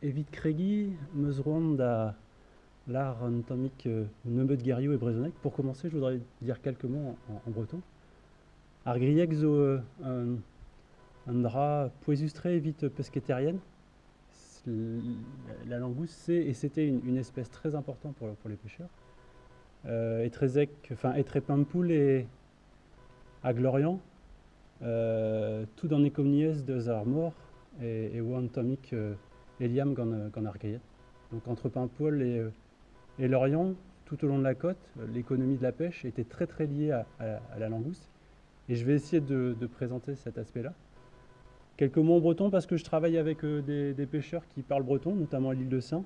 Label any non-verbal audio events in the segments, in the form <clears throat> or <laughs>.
Evit Craigie, Meusround à l'art anatomique euh, Nebeut Guerriot et Brezonec. Pour commencer, je voudrais dire quelques mots en, breton. Argrieg zo euh, un drap poésustré vite pesquetérienne. La langouste, c'est et c'était une, espèce très importante pour, les pêcheurs. Euh, et très enfin, et à Glorian, euh, tout dans les communies de Armor et, et Wantomic. Euh, Eliam Gan Argayet. Donc entre Paimpol et, euh, et Lorient, tout au long de la côte, l'économie de la pêche était très très liée à, la langouste. Et je vais essayer de, présenter cet aspect-là. Quelques mots en breton parce que je travaille avec euh, des, pêcheurs qui parlent breton, notamment à l'île de Saint.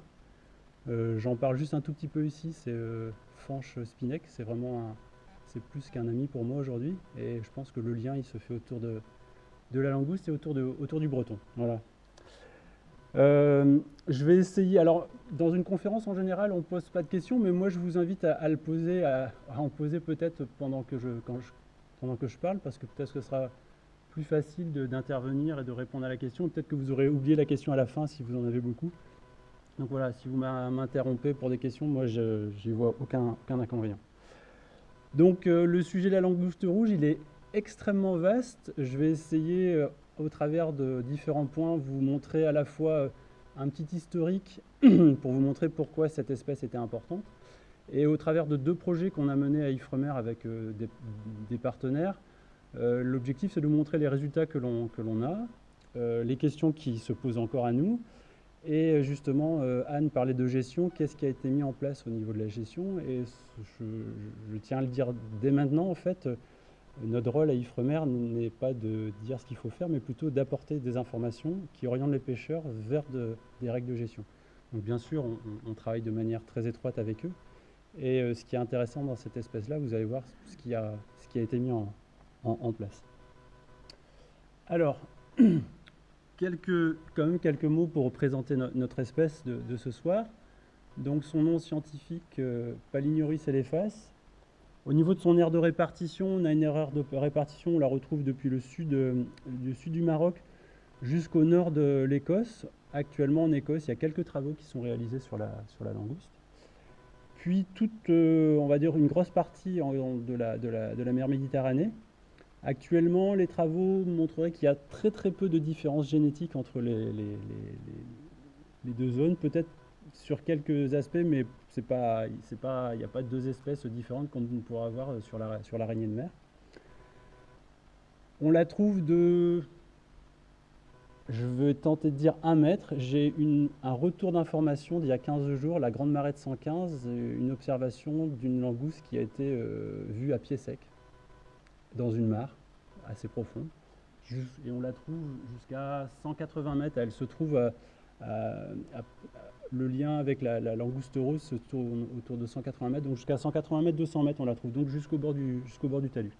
Euh, j'en parle juste un tout petit peu ici, c'est Fanche Spinec, c'est vraiment c'est plus qu'un ami pour moi aujourd'hui. Et je pense que le lien il se fait autour de, de la langouste et autour, de, autour du breton. Voilà. Euh, je vais essayer. Alors, dans une conférence en général, on ne pose pas de questions, mais moi je vous invite à, le poser, à, en poser peut-être pendant que je, pendant que je parle, parce que peut-être que ce sera plus facile d'intervenir et de répondre à la question. Peut-être que vous aurez oublié la question à la fin si vous en avez beaucoup. Donc voilà, si vous m'interrompez pour des questions, moi je n'y vois aucun, aucun inconvénient. Donc euh, le sujet de la langouste rouge, il est extrêmement vaste. Je vais essayer euh, au travers de différents points, vous montrer à la fois euh, un petit historique <clears throat> pour vous montrer pourquoi cette espèce était importante, et au travers de deux projets qu'on a menés à Ifremer avec des, partenaires, l'objectif c'est de montrer les résultats que l'on a, les questions qui se posent encore à nous, et justement, Anne parlait de gestion, qu'est-ce qui a été mis en place au niveau de la gestion? Et je, tiens à le dire dès maintenant, en fait, notre rôle à Ifremer n'est pas de dire ce qu'il faut faire, mais plutôt d'apporter des informations qui orientent les pêcheurs vers des règles de gestion. Donc bien sûr, on, travaille de manière très étroite avec eux. Et euh, ce qui est intéressant dans cette espèce-là, vous allez voir ce qui a, ce qui a été mis en, Alors, <clears throat> quelques, quand même quelques mots pour présenter notre espèce de, ce soir. Donc son nom scientifique, euh, Palinurus elephas, au niveau de son aire de répartition, on a une erreur de répartition, on la retrouve depuis le sud, euh, du, sud du Maroc jusqu'au nord de l'Écosse. Actuellement en Écosse, il y a quelques travaux qui sont réalisés sur la, sur la langouste. Puis toute, euh, on va dire, une grosse partie de, de, la, mer Méditerranée. Actuellement, les travaux montreraient qu'il y a très très peu de différences génétiques entre les, deux zones. Peut-être sur quelques aspects, mais il n'y a pas deux espèces différentes qu'on pourra avoir sur la sur l'araignée de mer. On la trouve de, je vais tenter de dire un mètre. J'ai un retour d'information d'il y a 15 jours, la Grande Marée de 115, une observation d'une langouste qui a été euh, vue à pied sec, dans une mare assez profonde. Et on la trouve jusqu'à 180 mètres. Elle se trouve à, le lien avec la, langouste rose se tourne autour de 180 mètres, donc jusqu'à 180 mètres, 200 mètres, on la trouve, donc jusqu'au bord, du, bord du talus.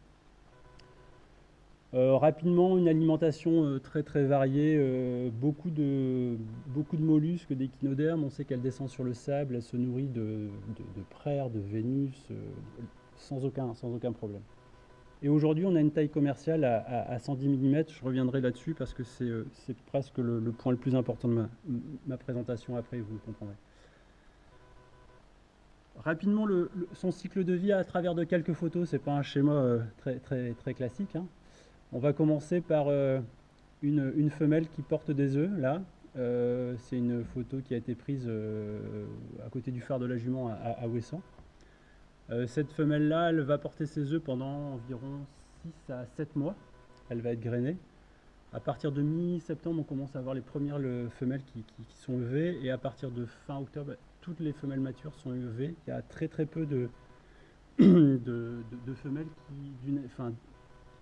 Euh, rapidement, une alimentation euh, très très variée, euh, beaucoup, de, beaucoup de mollusques, d'échinodermes, on sait qu'elle descend sur le sable, elle se nourrit de, de, de de Vénus, sans, aucun, sans aucun problème. Et aujourd'hui, on a une taille commerciale à, 110 mm. Je reviendrai là-dessus parce que c'est euh, presque le, point le plus important de ma, présentation après, vous le comprendrez. Rapidement, son cycle de vie à travers de quelques photos, ce n'est pas un schéma euh, très, classique. Hein. On va commencer par euh, une, femelle qui porte des œufs, là. c'est une photo qui a été prise à côté du phare de la jument à, à Ouessant. Euh, cette femelle-là, elle va porter ses œufs pendant environ 6 à 7 mois. Elle va être grainée. À partir de mi-septembre, on commence à avoir les premières femelles qui, sont levées. Et à partir de fin octobre, toutes les femelles matures sont levées. Il y a très très peu de, <clears throat> femelles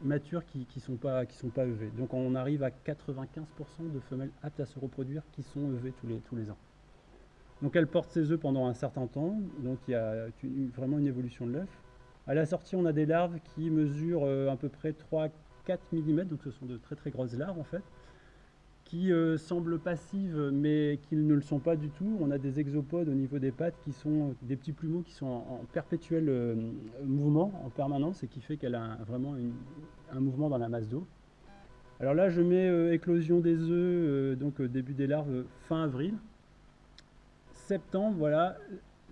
matures qui ne sont, pas, levées. Donc on arrive à 95% de femelles aptes à se reproduire qui sont levées tous les ans. Donc elle porte ses œufs pendant un certain temps, donc il y a vraiment une évolution de l'œuf. À la sortie, on a des larves qui mesurent euh, à peu près 3-4 mm, donc ce sont de très très grosses larves en fait, qui euh, semblent passives, mais qui ne le sont pas du tout. On a des exopodes au niveau des pattes qui sont des petits plumeaux qui sont en, perpétuel euh, mouvement, en permanence, et qui fait qu'elle a vraiment un mouvement dans la masse d'eau. Alors là, je mets euh, éclosion des œufs, donc début des larves, fin avril. Septembre, voilà,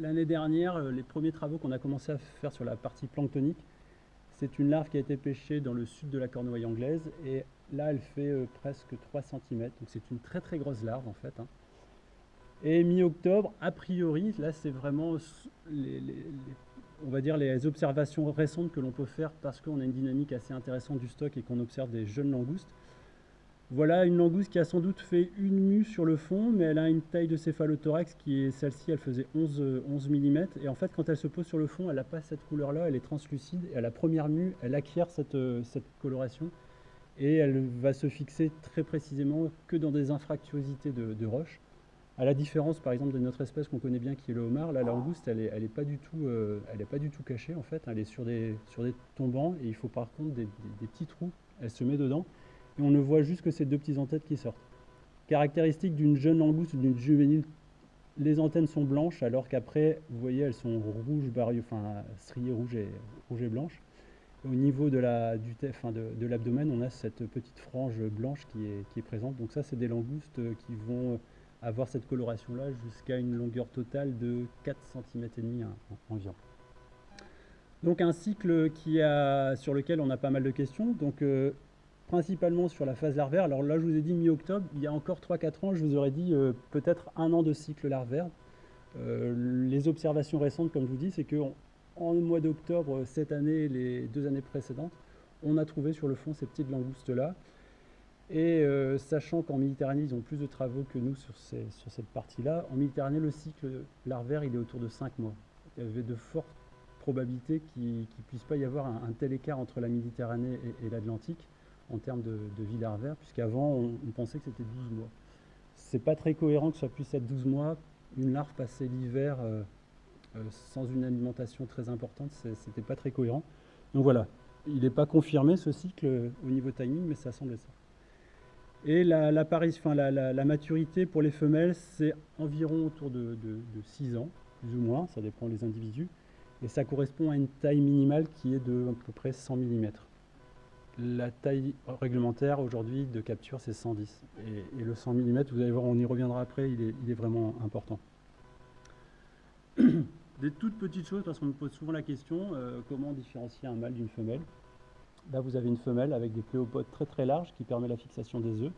l'année dernière, les premiers travaux qu'on a commencé à faire sur la partie planctonique, c'est une larve qui a été pêchée dans le sud de la Cornouaille anglaise et là elle fait euh, presque 3 cm, donc c'est une très très grosse larve en fait. Hein. Et mi-octobre, a priori, là c'est vraiment les observations récentes que l'on peut faire parce qu'on a une dynamique assez intéressante du stock et qu'on observe des jeunes langoustes. Voilà une langouste qui a sans doute fait une mue sur le fond, mais elle a une taille de céphalothorax qui est celle-ci, elle faisait 11, 11 mm. Et en fait, quand elle se pose sur le fond, elle n'a pas cette couleur-là, elle est translucide. Et à la première mue, elle acquiert cette, euh, cette, coloration. Et elle va se fixer très précisément que dans des infractuosités de, de roches. À la différence, par exemple, de notre espèce qu'on connaît bien, qui est le homard, la langouste, elle n'est elle est pas, du tout, euh, pas du tout cachée, en fait. Elle est sur des, sur des tombants, et il faut par contre des, des petits trous. Elle se met dedans et on ne voit juste que ces deux petits en-têtes qui sortent. Caractéristique d'une jeune langouste ou d'une juvénile, les antennes sont blanches alors qu'après, vous voyez, elles sont rouges, enfin striées rouges et, rouge et blanches. Au niveau de l'abdomen, on a cette petite frange blanche qui est, présente. Donc ça, c'est des langoustes qui vont avoir cette coloration-là jusqu'à une longueur totale de 4 cm et demi environ. Donc un cycle qui a, sur lequel on a pas mal de questions. Donc euh, principalement sur la phase larvaire. Alors là, je vous ai dit mi-octobre, il y a encore 3-4 ans, je vous aurais dit euh, peut-être un an de cycle larvaire. Euh, les observations récentes, comme je vous dis, c'est qu'en en mois d'octobre, cette année les deux années précédentes, on a trouvé sur le fond ces petites langoustes-là. Et euh, sachant qu'en Méditerranée, ils ont plus de travaux que nous sur, sur cette partie-là, en Méditerranée, le cycle larvaire, il est autour de 5 mois. Il y avait de fortes probabilités qu'il ne puisse pas y avoir un, tel écart entre la Méditerranée et l'Atlantique en termes de, vie larvaire, puisqu'avant on, pensait que c'était 12 mois. C'est pas très cohérent que ça puisse être 12 mois. Une larve passer l'hiver euh, euh, sans une alimentation très importante, c'était pas très cohérent. Donc voilà, il n'est pas confirmé ce cycle euh, au niveau timing, mais ça semble ça. Et la, maturité pour les femelles, c'est environ autour de, de, 6 ans, plus ou moins, ça dépend des individus. Et ça correspond à une taille minimale qui est de à peu près 100 mm la taille réglementaire aujourd'hui de capture, c'est 110. Et, le 100 mm, vous allez voir, on y reviendra après, il est, vraiment important. <clears throat> Des toutes petites choses, parce qu'on me pose souvent la question, euh, comment différencier un mâle d'une femelle? Là, vous avez une femelle avec des pléopodes très très larges qui permet la fixation des œufs.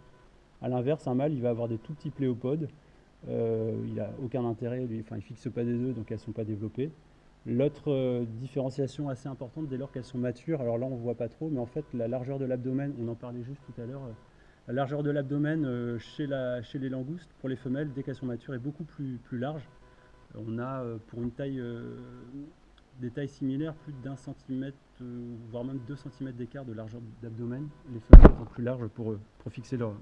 A l'inverse, un mâle, il va avoir des tout petits pléopodes. Euh, il n'a aucun intérêt, enfin, il ne fixe pas des œufs, donc elles ne sont pas développées. L'autre euh, différenciation assez importante dès lors qu'elles sont matures, alors là on ne voit pas trop, mais en fait la largeur de l'abdomen, on en parlait juste tout à l'heure, euh, la largeur de l'abdomen euh, chez, les langoustes pour les femelles dès qu'elles sont matures est beaucoup plus, large. On a pour une taille, des tailles similaires plus d'un centimètre, voire même deux centimètres d'écart de largeur d'abdomen, les femelles étant plus larges pour, pour fixer leurs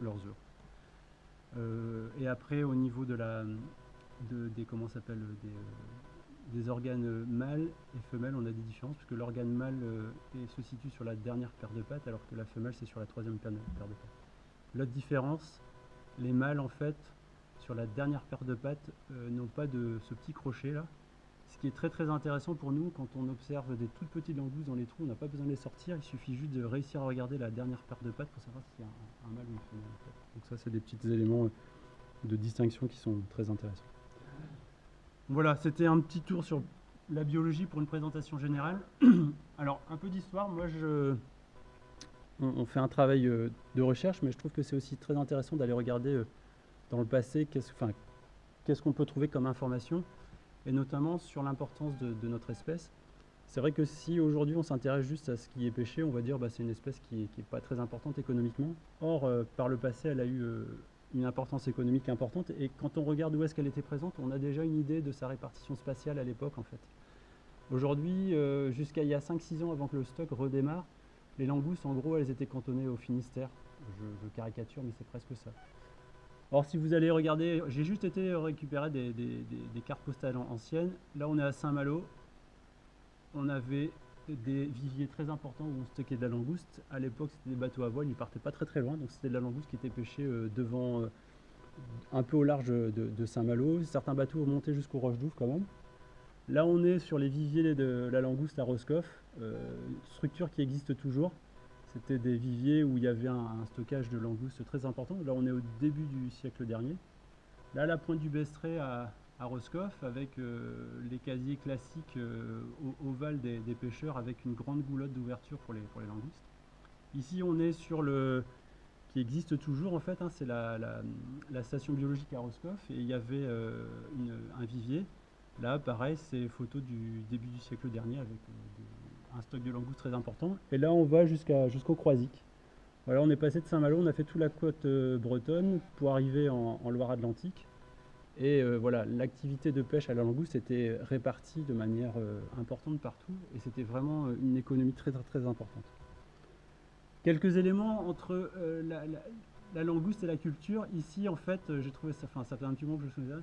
œufs. et après au niveau de la, des, comment s'appelle, des des organes mâles et femelles, on a des différences, puisque l'organe mâle euh, se situe sur la dernière paire de pattes, alors que la femelle, c'est sur la troisième paire de, pattes. L'autre différence, les mâles, en fait, sur la dernière paire de pattes, euh, n'ont pas de ce petit crochet là. Ce qui est très très intéressant pour nous, quand on observe des toutes petites langoustes dans les trous, on n'a pas besoin de les sortir, il suffit juste de réussir à regarder la dernière paire de pattes pour savoir s'il y a un, mâle ou une femelle. Donc ça, c'est des petits éléments de distinction qui sont très intéressants. Voilà, c'était un petit tour sur la biologie pour une présentation générale. <clears throat> Alors, un peu d'histoire. Moi, je, on, fait un travail euh, de recherche, mais je trouve que c'est aussi très intéressant d'aller regarder euh, dans le passé qu'est-ce qu'on peut trouver comme information, et notamment sur l'importance de, notre espèce. C'est vrai que si aujourd'hui on s'intéresse juste à ce qui est pêché, on va dire bah, c'est une espèce qui n'est pas très importante économiquement. Or, euh, par le passé, elle a eu une importance économique importante. Et quand on regarde où est-ce qu'elle était présente, on a déjà une idée de sa répartition spatiale à l'époque en fait. Aujourd'hui, euh, jusqu'à il y a 5-6 ans avant que le stock redémarre, les langoustes en gros elles étaient cantonnées au Finistère. Je, caricature mais c'est presque ça. Or si vous allez regarder, j'ai juste été récupérer des, cartes postales anciennes. Là on est à Saint-Malo. On avait des viviers très importants où on stockait de la langouste. À l'époque, c'était des bateaux à voile, ils partaient pas très très loin, donc c'était de la langouste qui était pêchée euh, devant, euh, un peu au large de, Saint-Malo. Certains bateaux montaient jusqu'aux Roches d'Ouvre quand même. Là, on est sur les viviers de la langouste à Roscoff, structure qui existe toujours. C'était des viviers où il y avait un, stockage de langoustes très important. Là, on est au début du siècle dernier. Là, la pointe du Bestré à, à Roscoff, avec euh, les casiers classiques euh, ovales des, pêcheurs, avec une grande goulotte d'ouverture pour les, pour langoustes. Ici, on est sur le qui existe toujours en fait, hein, c'est la, station biologique à Roscoff, et il y avait euh, un vivier. Là, pareil, c'est photo du début du siècle dernier avec un stock de langoustes très important. Et là, on va jusqu'au Croisic. Voilà, on est passé de Saint-Malo, on a fait toute la côte euh, bretonne pour arriver en, Loire-Atlantique. Et euh, voilà, l'activité de pêche à la langouste était répartie de manière euh, importante partout et c'était vraiment une économie très très très importante. Quelques éléments entre la, langouste et la culture. Ici, en fait, j'ai trouvé ça, enfin, ça fait un petit moment que je me souviens.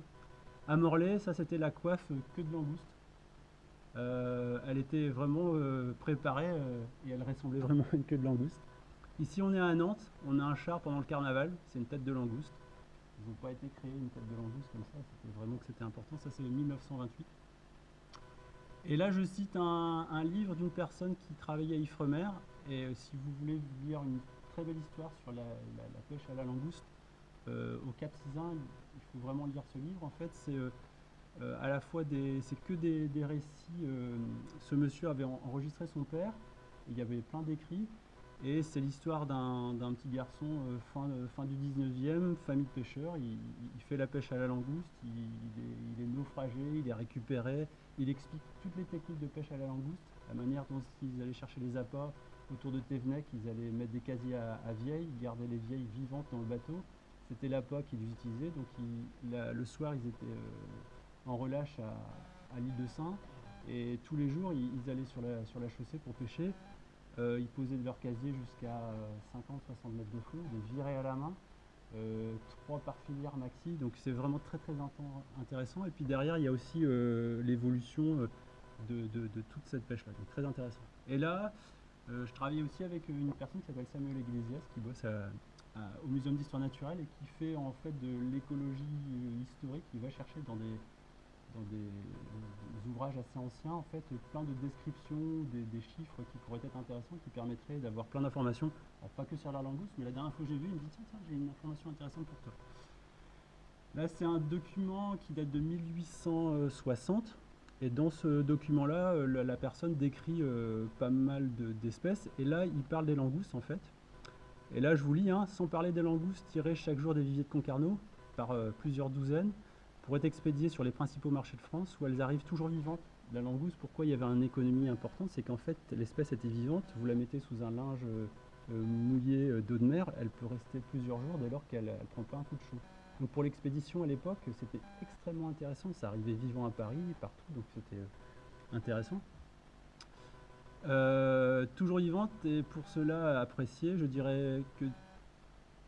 À Morlaix, ça c'était la coiffe que de langouste. Euh, elle était vraiment euh, préparée euh, et elle ressemblait vraiment à une queue de langouste. Ici on est à Nantes, on a un char pendant le carnaval, c'est une tête de langouste. N'ont pas été créés une tête de langouste comme ça, c'était vraiment que c'était important, ça c'est 1928. Et là je cite un, livre d'une personne qui travaillait à Ifremer, et si vous voulez lire une très belle histoire sur la, pêche à la langouste, au Cap Sizun, il faut vraiment lire ce livre en fait, c'est euh, à la fois des, c'est que des, récits. Euh, ce monsieur avait enregistré son père, il y avait plein d'écrits, et c'est l'histoire d'un, petit garçon euh, fin, fin, du 19e, famille de pêcheurs. Il, fait la pêche à la langouste, il, est, naufragé, il est récupéré. Il explique toutes les techniques de pêche à la langouste, la manière dont ils allaient chercher les appâts autour de Thévenec, ils allaient mettre des casiers à, vieilles, garder les vieilles vivantes dans le bateau. C'était l'appât qu'ils utilisaient, donc le soir ils étaient en relâche à, l'île de Saint. Et tous les jours, ils, allaient sur la, sur la chaussée pour pêcher. Euh, ils posaient de leur casier jusqu'à 50-60 euh, mètres de fond, des virées à la main, euh, trois par filière maxi. Donc c'est vraiment très très intéressant. Et puis derrière, il y a aussi l'évolution de, toute cette pêche-là. Donc très intéressant. Et là, je travaillais aussi avec une personne qui s'appelle Samuel Iglesias, qui bosse au Muséum d'histoire naturelle et qui fait en fait de l'écologie historique. Il va chercher dans des dans des, ouvrages assez anciens, en fait, plein de descriptions, des, chiffres qui pourraient être intéressants, qui permettraient d'avoir plein d'informations, pas que sur la langouste, mais la dernière fois que j'ai vu, il me dit tiens, tiens, j'ai une information intéressante pour toi. Là, c'est un document qui date de 1860, et dans ce document-là, euh, la, personne décrit euh, pas mal d'espèces, et là, il parle des langoustes, en fait. Et là, je vous lis, hein, sans parler des langoustes tirées chaque jour des viviers de Concarneau, par euh, plusieurs douzaines, pour être expédiées sur les principaux marchés de France où elles arrivent toujours vivantes. La langouste, pourquoi il y avait une économie importante, c'est qu'en fait l'espèce était vivante, vous la mettez sous un linge euh, mouillé euh, d'eau de mer, elle peut rester plusieurs jours dès lors qu'elle ne prend pas un coup de chaud. Donc pour l'expédition à l'époque, c'était extrêmement intéressant, ça arrivait vivant à Paris, partout, donc c'était euh, intéressant. toujours vivante et pour cela appréciée, je dirais que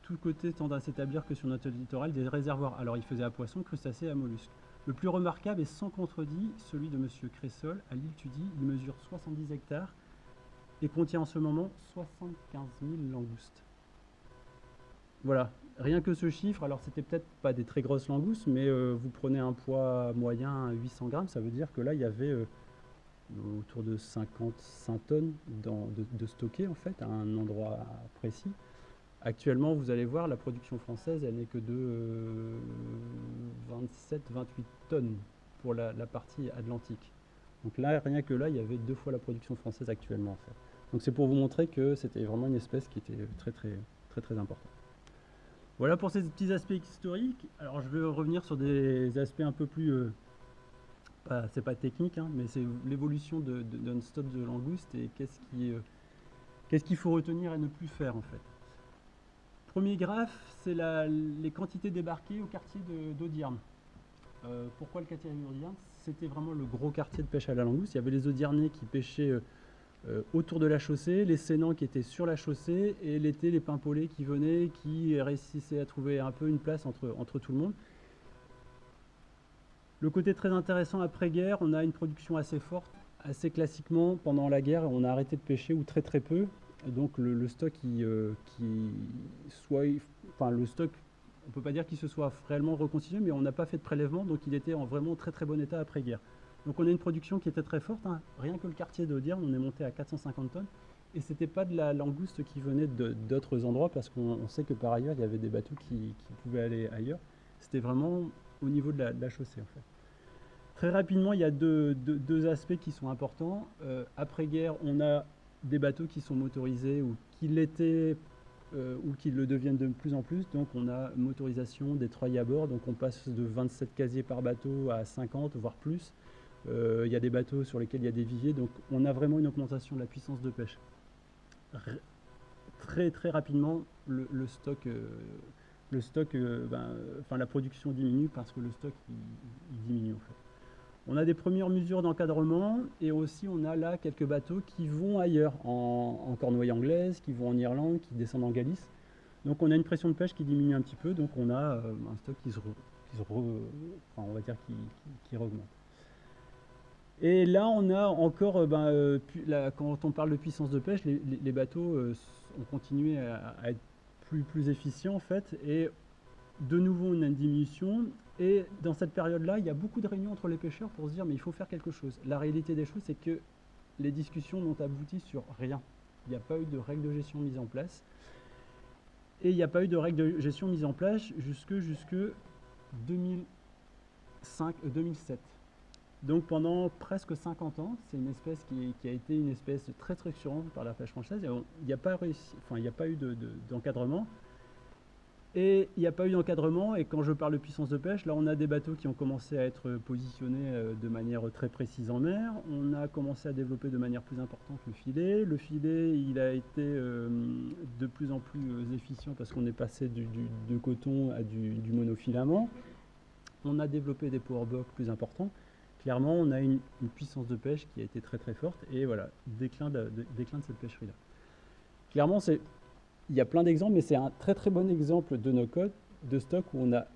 tout côté tendent à s'établir que sur notre littoral des réservoirs. Alors il faisait à poissons, crustacés à mollusques. Le plus remarquable est sans contredit celui de M. Cressol à l'île Tudy. Il mesure 70 hectares et contient en ce moment 75 000 langoustes. Voilà, rien que ce chiffre, alors c'était peut-être pas des très grosses langoustes, mais euh, vous prenez un poids moyen 800 grammes, ça veut dire que là il y avait euh, autour de 55 tonnes de, de stocké en fait à un endroit précis. Actuellement, vous allez voir, la production française, elle n'est que de 27-28 euh, tonnes pour la, partie atlantique. Donc là, rien que là, il y avait deux fois la production française actuellement. Donc c'est pour vous montrer que c'était vraiment une espèce qui était très très très très importante. Voilà pour ces petits aspects historiques. Alors je vais revenir sur des aspects un peu plus... Euh, c'est pas technique, hein, mais c'est l'évolution d'un stock de langouste et qu'est-ce euh, qu'il qui faut retenir et ne plus faire en fait. Premier graphe, c'est les quantités débarquées au quartier d'Audierne. Euh, pourquoi le quartier d'Audierne C'était vraiment le gros quartier de pêche à la langouste. Il y avait les Audiernais qui pêchaient euh, euh, autour de la chaussée, les Sénans qui étaient sur la chaussée, et l'été, les Pimpolets qui venaient, qui réussissaient à trouver un peu une place entre, entre tout le monde. Le côté très intéressant après-guerre, on a une production assez forte assez classiquement, pendant la guerre, on a arrêté de pêcher ou très très peu. Donc le, stock, qui, qui soit, enfin le stock, on peut pas dire qu'il se soit réellement reconstitué, mais on n'a pas fait de prélèvement, donc il était en vraiment très très bon état après guerre. Donc on a une production qui était très forte. Hein. Rien que le quartier de on est monté à 450 tonnes. Et c'était pas de la langouste qui venait d'autres endroits, parce qu'on sait que par ailleurs, il y avait des bateaux qui, pouvaient aller ailleurs. C'était vraiment au niveau de la, chaussée, en fait. Très rapidement, il y a deux, aspects qui sont importants. Euh, après-guerre, on a des bateaux qui sont motorisés ou qui l'étaient euh, ou qui le deviennent de plus en plus. Donc on a motorisation des treuils à bord, donc on passe de 27 casiers par bateau à 50, voire plus. Euh, il y a des bateaux sur lesquels il y a des viviers, donc on a vraiment une augmentation de la puissance de pêche. très très rapidement, le, stock, le stock euh, ben, la production diminue parce que le stock il, diminue en fait. On a des premières mesures d'encadrement et aussi on a là quelques bateaux qui vont ailleurs, en, Cornouaille anglaise, qui vont en Irlande, qui descendent en Galice. Donc on a une pression de pêche qui diminue un petit peu, donc on a euh, un stock qui se, on va dire qui, qui, et là, on a encore, euh, ben, euh, quand on parle de puissance de pêche, les, bateaux ont continué à, être plus, plus efficients en fait, et de nouveau on a une diminution. Et dans cette période-là, il y a beaucoup de réunions entre les pêcheurs pour se dire mais il faut faire quelque chose. La réalité des choses, c'est que les discussions n'ont abouti sur rien. Il n'y a pas eu de règles de gestion mise en place. Et il n'y a pas eu de règles de gestion mise en place jusque, jusque 2005, 2007. Donc pendant presque 50 ans, c'est une espèce qui, a été une espèce très structurante par la pêche française. Il n'y a, pas enfin, a pas eu d'encadrement. Et il n'y a pas eu d'encadrement, et quand je parle de puissance de pêche, là on a des bateaux qui ont commencé à être positionnés euh, de manière très précise en mer. On a commencé à développer de manière plus importante le filet. Le filet, il a été euh, de plus en plus euh, efficient parce qu'on est passé du, de coton à du, monofilament. On a développé des powerbox plus importants clairement, on a une, puissance de pêche qui a été très très forte et voilà, déclin de, déclin de cette pêcherie-là. Clairement, il y a plein d'exemples, mais c'est un très très bon exemple de nos codes de stock où on n'a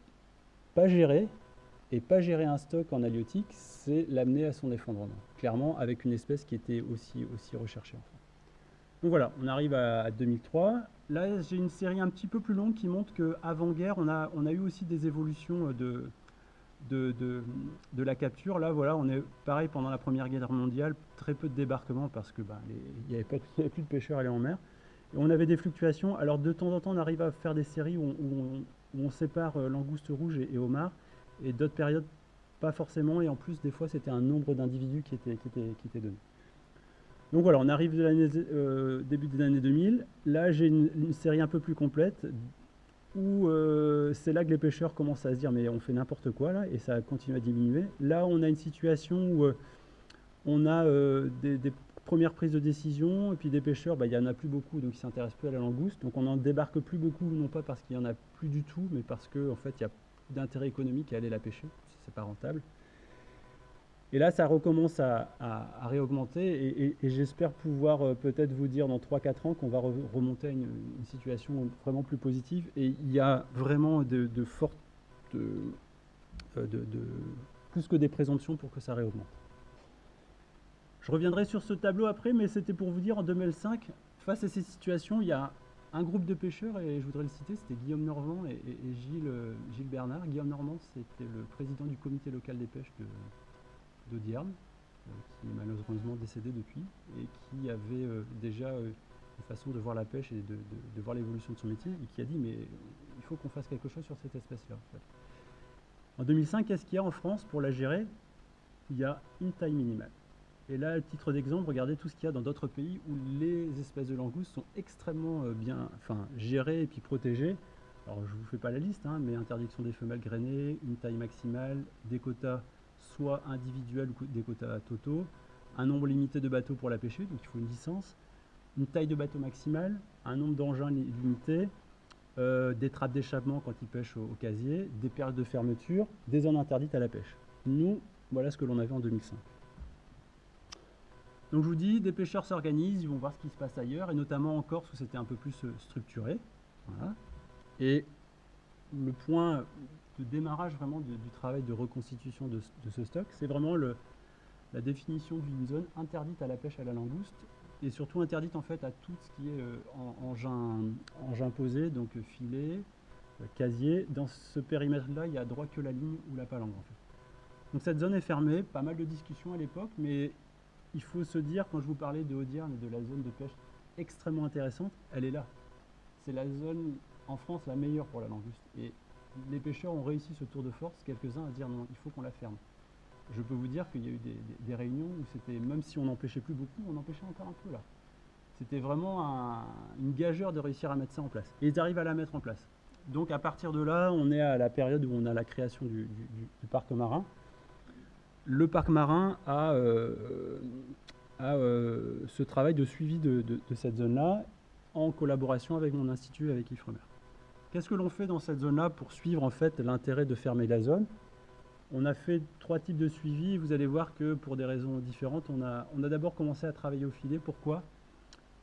pas géré et pas gérer un stock en halieutique, c'est l'amener à son effondrement. Clairement, avec une espèce qui était aussi, aussi recherchée. Donc voilà, on arrive à, 2003. Là, j'ai une série un petit peu plus longue qui montre qu'avant-guerre, on a, on a eu aussi des évolutions de, de, de, la capture. Là, voilà, on est pareil pendant la Première Guerre mondiale, très peu de débarquements parce que ben, n'y avait, avait, plus de pêcheurs aller en mer. On avait des fluctuations. Alors de temps en temps, on arrive à faire des séries où on, sépare euh, langouste rouge et, homard, et d'autres périodes pas forcément. Et en plus, des fois, c'était un nombre d'individus qui était, donné. Donc voilà, on arrive de euh, début des années 2000. Là, j'ai une, série un peu plus complète où euh, c'est là que les pêcheurs commencent à se dire mais on fait n'importe quoi là et ça continue à diminuer. Là on a une situation où on a euh, des, premières prises de décision et puis des pêcheurs, bah, il n'y en a plus beaucoup donc ils s'intéressent plus à la langouste. Donc on n'en débarque plus beaucoup, non pas parce qu'il n'y en a plus du tout, mais parce qu'en en fait il y a d'intérêt économique à aller la pêcher, c'est pas rentable. Et là, ça recommence à, réaugmenter et, j'espère pouvoir euh, peut-être vous dire dans 3-4 ans qu'on va remonter à une, situation vraiment plus positive. Et il y a vraiment de, fortes, euh, plus que des présomptions pour que ça réaugmente. Je reviendrai sur ce tableau après, mais c'était pour vous dire en 2005, face à ces situations, il y a un groupe de pêcheurs, et je voudrais le citer, c'était Guillaume Normand et, Gilles, euh, Gilles Bernard. Guillaume Normand, c'était le président du comité local des pêches de, euh, qui est malheureusement décédé depuis, et qui avait euh, déjà une façon de voir la pêche et de, voir l'évolution de son métier, et qui a dit mais il faut qu'on fasse quelque chose sur cette espèce-là. En, 2005, qu'est-ce qu'il y a en France pour la gérer? Il y a une taille minimale. Et là, à titre d'exemple, regardez tout ce qu'il y a dans d'autres pays où les espèces de langoustes sont extrêmement bien enfin, gérées et puis protégées. Alors, je ne vous fais pas la liste, hein, mais interdiction des femelles grainées, une taille maximale, des quotas soit individuels ou des quotas totaux, un nombre limité de bateaux pour la pêcher, donc il faut une licence, une taille de bateau maximale, un nombre d'engins limité, euh, des trappes d'échappement quand ils pêchent au, casier, des perles de fermeture, des zones interdites à la pêche. Nous, voilà ce que l'on avait en 2005. Donc je vous dis, des pêcheurs s'organisent, ils vont voir ce qui se passe ailleurs, et notamment en Corse où c'était un peu plus euh, structuré. Et le point de démarrage vraiment du travail de reconstitution de, ce stock, c'est vraiment la définition d'une zone interdite à la pêche à la langouste et surtout interdite en fait à tout ce qui est euh, engin, engin, posé, donc filet, casier. Dans ce périmètre-là, il n'y a droit que la ligne ou la palangre en fait. Donc cette zone est fermée, pas mal de discussions à l'époque, mais il faut se dire, quand je vous parlais de Audierne et de la zone de pêche extrêmement intéressante, elle est là. C'est la zone en France la meilleure pour la langouste. Et les pêcheurs ont réussi ce tour de force, quelques-uns à dire non, il faut qu'on la ferme. Je peux vous dire qu'il y a eu des, réunions où c'était, même si on n'empêchait plus beaucoup, on empêchait encore un peu là. C'était vraiment une gageure de réussir à mettre ça en place. Et ils arrivent à la mettre en place. Donc à partir de là, on est à la période où on a la création du parc marin le parc marin a, euh, euh, ce travail de suivi de, cette zone-là en collaboration avec mon institut, avec Yves Qu'est-ce que l'on fait dans cette zone-là pour suivre en fait l'intérêt de fermer la zone? On a fait trois types de suivi. Vous allez voir que pour des raisons différentes, on a, on a d'abord commencé à travailler au filet. Pourquoi?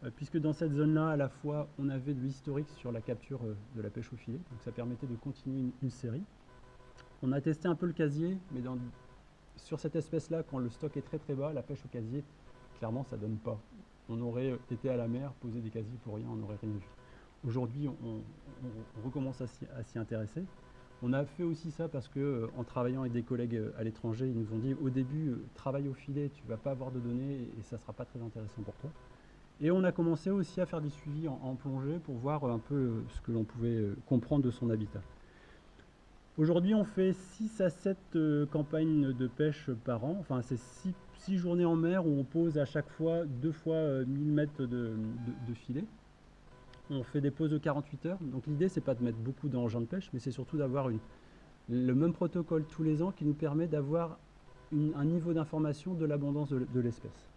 Euh, Puisque dans cette zone-là, à la fois, on avait de l'historique sur la capture de la pêche au filet. Donc ça permettait de continuer une, une série. On a testé un peu le casier, mais dans sur cette espèce-là, quand le stock est très très bas, la pêche au casier, clairement, ça donne pas. On aurait été à la mer, posé des casiers pour rien, on n'aurait rien vu. Aujourd'hui, on, recommence à s'y intéresser. On a fait aussi ça parce que, euh, en travaillant avec des collègues euh, à l'étranger, ils nous ont dit au début, euh, travaille au filet, tu ne vas pas avoir de données et ça ne sera pas très intéressant pour toi. Et on a commencé aussi à faire des suivis en plongée pour voir un peu ce que l'on pouvait comprendre de son habitat. Aujourd'hui, on fait 6 à 7 euh, campagnes de pêche par an. Enfin, c'est 6, journées en mer où on pose à chaque fois 2 fois 1000 euh, mètres de, filet. On fait des pauses de 48 heures. Donc l'idée, c'est pas de mettre beaucoup d'engins de pêche, mais c'est surtout d'avoir le même protocole tous les ans qui nous permet d'avoir un niveau d'information de l'abondance de, de l'espèce.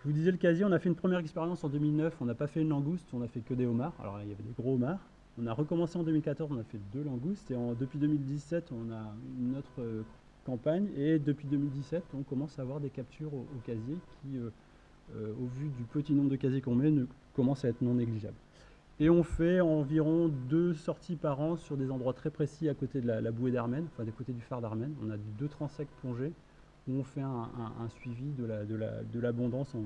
Je vous disais le casier, on a fait une première expérience en 2009, on n'a pas fait une langouste, on a fait que des homards. Alors il y avait des gros homards. On a recommencé en 2014, on a fait deux langoustes et depuis 2017 on a une autre euh, campagne et depuis 2017 on commence à avoir des captures au, casier qui, euh, euh, au vu du petit nombre de casiers qu'on met, ne, commence à être non négligeable. Et on fait environ deux sorties par an sur des endroits très précis à côté de la, bouée d'Armen, enfin des côtés du phare d'Armen. On a deux transects plongés où on fait un, suivi de l'abondance en,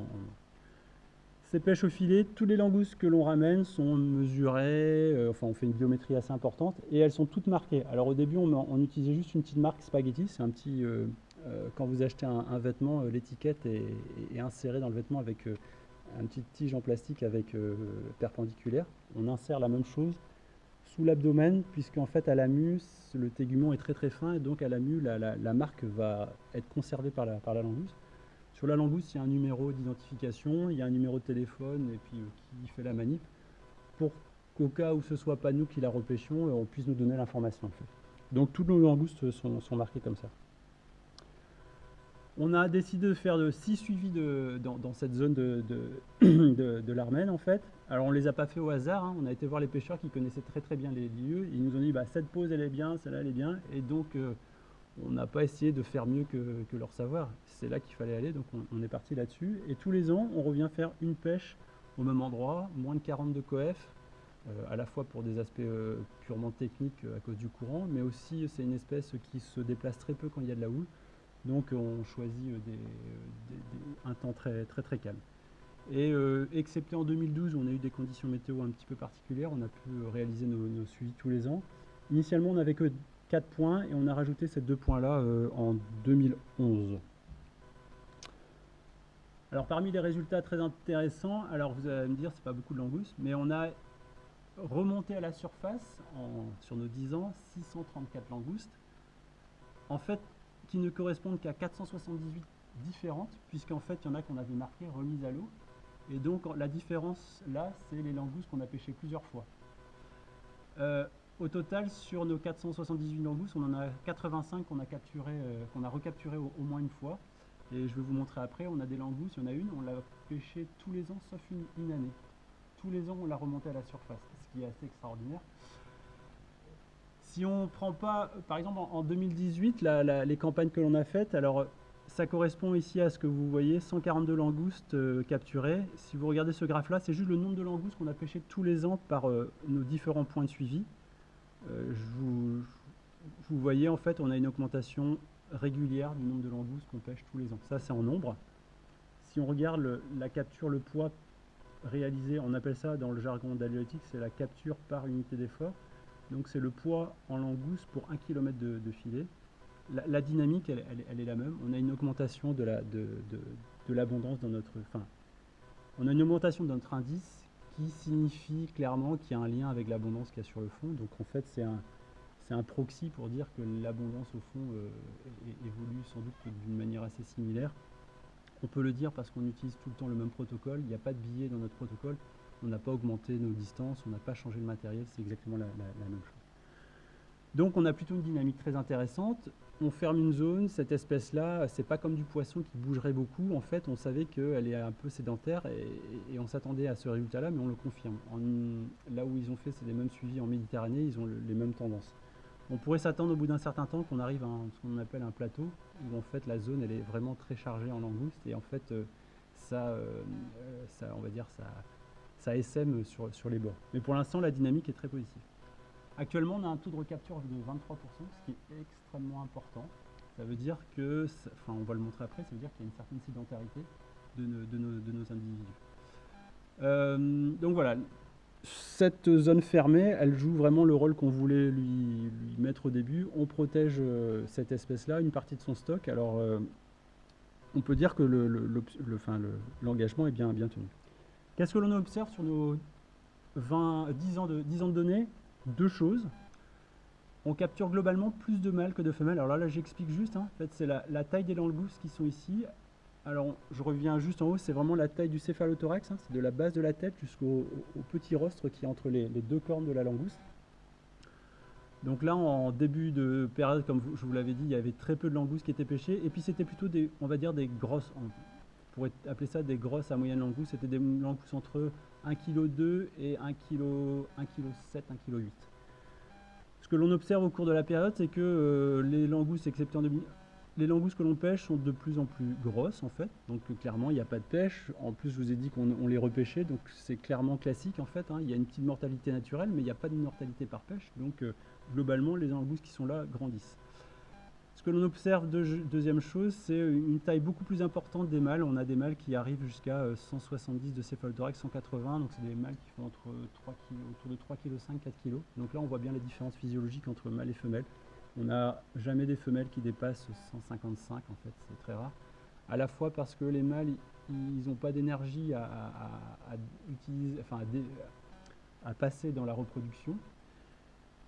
ces pêches au filet, tous les langoustes que l'on ramène sont mesurées, euh, enfin on fait une biométrie assez importante, et elles sont toutes marquées. Alors au début, on, utilisait juste une petite marque spaghetti, c'est un petit... Euh, euh, quand vous achetez un, vêtement, l'étiquette est, insérée dans le vêtement avec un petit tige en plastique avec perpendiculaire. On insère la même chose sous l'abdomen, puisqu'en fait à la mue, le tégument est très très fin, et donc à la mue, la, marque va être conservée par la, par la langouste. Sur la langouste, il y a un numéro d'identification, il y a un numéro de téléphone et puis euh, qui fait la manip pour qu'au cas où ce soit pas nous qui la repêchions, euh, on puisse nous donner l'information. Donc toutes nos langoustes sont, marquées comme ça. On a décidé de faire six suivis dans, cette zone de, de, <clears throat> en fait. Alors on ne les a pas fait au hasard, hein. on a été voir les pêcheurs qui connaissaient très très bien les lieux. Ils nous ont dit bah, cette pause elle est bien, celle-là elle est bien. Et donc euh, on n'a pas essayé de faire mieux que, leur savoir. C'est là qu'il fallait aller, donc on, est parti là-dessus. Et tous les ans, on revient faire une pêche au même endroit, moins de 40 de coef, euh, à la fois pour des aspects euh, purement techniques euh, à cause du courant, mais aussi c'est une espèce qui se déplace très peu quand il y a de la houle. Donc on choisit un temps très très très calme. Et excepté en 2012 où on a eu des conditions météo un petit peu particulières, on a pu réaliser nos, nos suivis tous les ans. Initialement, on n'avait que 4 points et on a rajouté ces deux points-là euh, en 2011. Alors parmi les résultats très intéressants, alors vous allez me dire c'est pas beaucoup de langoustes, mais on a remonté à la surface sur nos 10 ans 634 langoustes, en fait qui ne correspondent qu'à 478 différentes, puisqu'en fait il y en a qu'on avait marqué remise à l'eau, et donc la différence là c'est les langoustes qu'on a pêché plusieurs fois. Euh, au total, sur nos 478 langoustes, on en a 85 qu'on a, capturé, euh, a recapturé au, moins une fois. Et je vais vous montrer après, on a des langoustes, il y en a une, on l'a pêché tous les ans sauf une, année. Tous les ans, on l'a remonté à la surface, ce qui est assez extraordinaire. Si on prend pas, par exemple en 2018, les campagnes que l'on a faites, alors ça correspond ici à ce que vous voyez, 142 langoustes euh, capturées. Si vous regardez ce graphe là, c'est juste le nombre de langoustes qu'on a pêché tous les ans par euh, nos différents points de suivi. Euh, vous, voyez, en fait, on a une augmentation régulière du nombre de langoustes qu'on pêche tous les ans. Ça, c'est en nombre. Si on regarde la capture, le poids réalisé, on appelle ça dans le jargon d'halieutique, c'est la capture par unité d'effort. Donc c'est le poids en langouste pour un kilomètre de, filet. La, dynamique, elle, est la même. On a une augmentation de l'abondance dans notre... Enfin, on a une augmentation de notre indice qui signifie clairement qu'il y a un lien avec l'abondance qu'il y a sur le fond. Donc en fait, c'est un, un proxy pour dire que l'abondance au fond euh, évolue sans doute d'une manière assez similaire. On peut le dire parce qu'on utilise tout le temps le même protocole, il n'y a pas de billet dans notre protocole, on n'a pas augmenté nos distances, on n'a pas changé le matériel, c'est exactement la, même chose. Donc on a plutôt une dynamique très intéressante. On ferme une zone, cette espèce-là, c'est pas comme du poisson qui bougerait beaucoup. En fait, on savait qu'elle est un peu sédentaire et, on s'attendait à ce résultat-là, mais on le confirme. là où ils ont fait, les mêmes suivis en Méditerranée, ils ont les mêmes tendances. On pourrait s'attendre au bout d'un certain temps qu'on arrive à ce qu'on appelle un plateau, où en fait la zone elle est vraiment très chargée en langoustes et en fait euh, ça, euh, ça, on va dire, ça, ça sur les bords. Mais pour l'instant la dynamique est très positive. Actuellement on a un taux de recapture de 23%, ce qui est extrêmement important. Ça veut dire que, enfin on va le montrer après, ça veut dire qu'il y a une certaine sédentarité de, nos, individus. Euh, donc voilà, cette zone fermée, elle joue vraiment le rôle qu'on voulait lui, mettre au début. On protège euh, cette espèce-là, une partie de son stock. Alors, euh, on peut dire que l'engagement est bien, bien tenu. Qu'est-ce que l'on observe sur nos 20, 10, ans de, 10 ans de données? Deux choses. On capture globalement plus de mâles que de femelles. Alors là, j'explique juste. Hein. En fait, c'est la, taille des langoustes qui sont ici. Alors, je reviens juste en haut, c'est vraiment la taille du céphalothorax, hein, c'est de la base de la tête jusqu'au petit rostre qui est entre les, deux cornes de la langouste. Donc là, en début de période, comme je vous l'avais dit, il y avait très peu de langoustes qui étaient pêchées, et puis c'était plutôt des, on va dire, des grosses, pourrait appeler ça des grosses à moyenne langoustes, c'était des langoustes entre 1,2 kg et 1,7 kg, 1,8 kg. Ce que l'on observe au cours de la période, c'est que euh, les langoustes, excepté les langoustes que l'on pêche sont de plus en plus grosses en fait, donc clairement il n'y a pas de pêche. En plus je vous ai dit qu'on les repêchait, donc c'est clairement classique en fait. Hein. Il y a une petite mortalité naturelle, mais il n'y a pas de mortalité par pêche, donc euh, globalement les langoustes qui sont là grandissent. Ce que l'on observe, deuxième chose, c'est une taille beaucoup plus importante des mâles. On a des mâles qui arrivent jusqu'à 170 euh, de céphalothorax, 180, donc c'est des mâles qui font 3 autour de 3,5 kg, 4 kg. Donc là on voit bien la différence physiologique entre mâles et femelles. On n'a jamais des femelles qui dépassent 155 en fait, c'est très rare. À la fois parce que les mâles, ils n'ont pas d'énergie à, enfin à, passer dans la reproduction.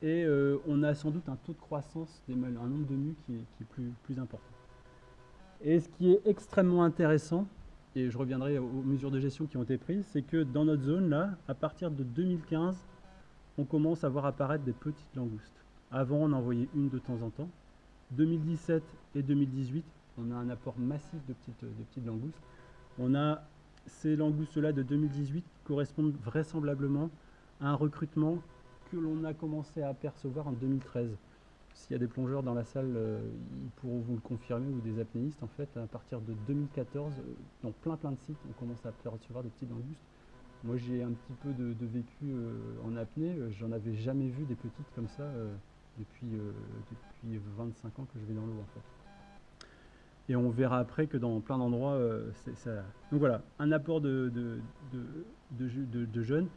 Et euh, on a sans doute un taux de croissance des mâles, un nombre de mues qui est, plus, important. Et ce qui est extrêmement intéressant, et je reviendrai aux mesures de gestion qui ont été prises, c'est que dans notre zone là, à partir de 2015, on commence à voir apparaître des petites langoustes. Avant, on en envoyait une de temps en temps. 2017 et 2018, on a un apport massif de petites, langoustes. On a ces langoustes-là de 2018 correspondent vraisemblablement à un recrutement que l'on a commencé à apercevoir en 2013. S'il y a des plongeurs dans la salle, euh, ils pourront vous le confirmer, ou des apnéistes, en fait, à partir de 2014, euh, dans plein plein de sites, on commence à apercevoir des petites langoustes. Moi, j'ai un petit peu de, vécu euh, en apnée, j'en avais jamais vu des petites comme ça depuis, euh, depuis 25 ans que je vais dans l'eau. Et on verra après que dans plein d'endroits, euh, ça. Donc voilà, un apport de, jeunes.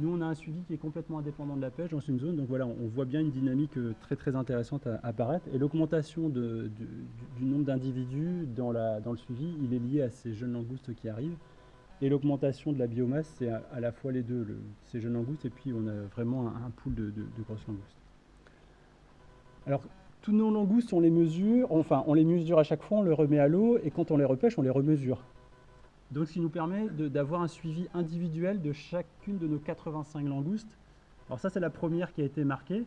Nous, on a un suivi qui est complètement indépendant de la pêche dans une zone. Donc voilà, on voit bien une dynamique euh, très très intéressante apparaître. Et l'augmentation du, nombre d'individus dans, le suivi, il est lié à ces jeunes langoustes qui arrivent. Et l'augmentation de la biomasse, c'est à, la fois les deux, ces jeunes langoustes, et puis on a vraiment un, un pool de, grosses langoustes. Alors, tous nos langoustes, on les mesure, enfin, on les mesure à chaque fois, on les remet à l'eau, et quand on les repêche, on les remesure. Donc, ce qui nous permet d'avoir un suivi individuel de chacune de nos 85 langoustes. Alors ça, c'est la première qui a été marquée.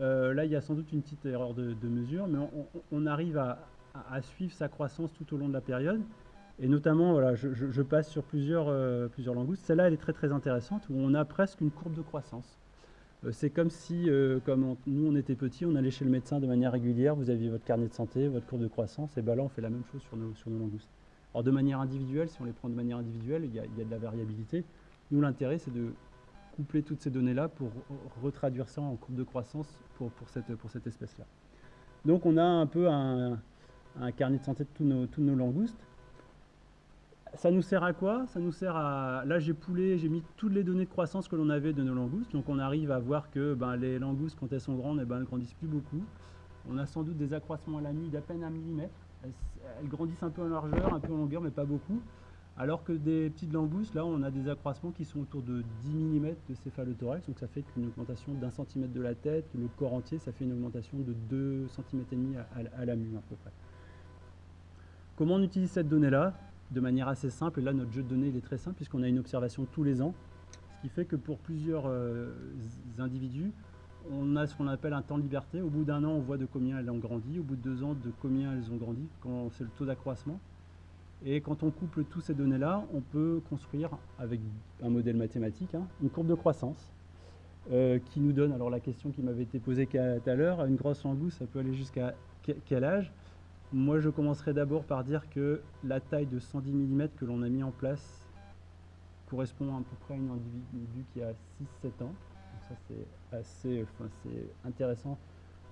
Euh, là, il y a sans doute une petite erreur de, mesure, mais on, arrive à, suivre sa croissance tout au long de la période. Et notamment, voilà, je, passe sur plusieurs, euh, plusieurs langoustes. Celle-là, elle est très très intéressante, où on a presque une courbe de croissance. Euh, c'est comme si, comme nous on était petits, on allait chez le médecin de manière régulière, vous aviez votre carnet de santé, votre courbe de croissance, et bien là on fait la même chose sur nos langoustes. Alors de manière individuelle, si on les prend de manière individuelle, il y a, de la variabilité. Nous l'intérêt c'est de coupler toutes ces données-là pour retraduire ça en courbe de croissance pour, cette, espèce-là. Donc on a un peu un, carnet de santé de tous nos, langoustes. Ça nous sert à quoi? Ça nous sert à... Là, j'ai poulé, j'ai mis toutes les données de croissance que l'on avait de nos langoustes. Donc, on arrive à voir que ben, les langoustes, quand elles sont grandes, eh ben, elles grandissent plus beaucoup. On a sans doute des accroissements à la nuit d'à peine un millimètre. Elles, grandissent un peu en largeur, un peu en longueur, mais pas beaucoup. Alors que des petites langoustes, là, on a des accroissements qui sont autour de 10 mm de céphalothorax. Donc, ça fait qu'une augmentation d'un centimètre de la tête. Le corps entier, ça fait une augmentation de 2 cm et demi à, la mue, à peu près. Comment on utilise cette donnée-là? De manière assez simple. Et là, notre jeu de données est très simple puisqu'on a une observation tous les ans. Ce qui fait que pour plusieurs euh, individus, on a ce qu'on appelle un temps de liberté. Au bout d'un an, on voit de combien elles ont grandi. Au bout de deux ans, de combien elles ont grandi. C'est le taux d'accroissement. Et quand on couple toutes ces données-là, on peut construire avec un modèle mathématique hein, une courbe de croissance euh, qui nous donne, alors la question qui m'avait été posée tout à l'heure, une grosse langouste, ça peut aller jusqu'à quel âge? Moi, je commencerai d'abord par dire que la taille de 110 mm que l'on a mis en place correspond à peu près à un individu qui a 6-7 ans. C'est assez enfin, intéressant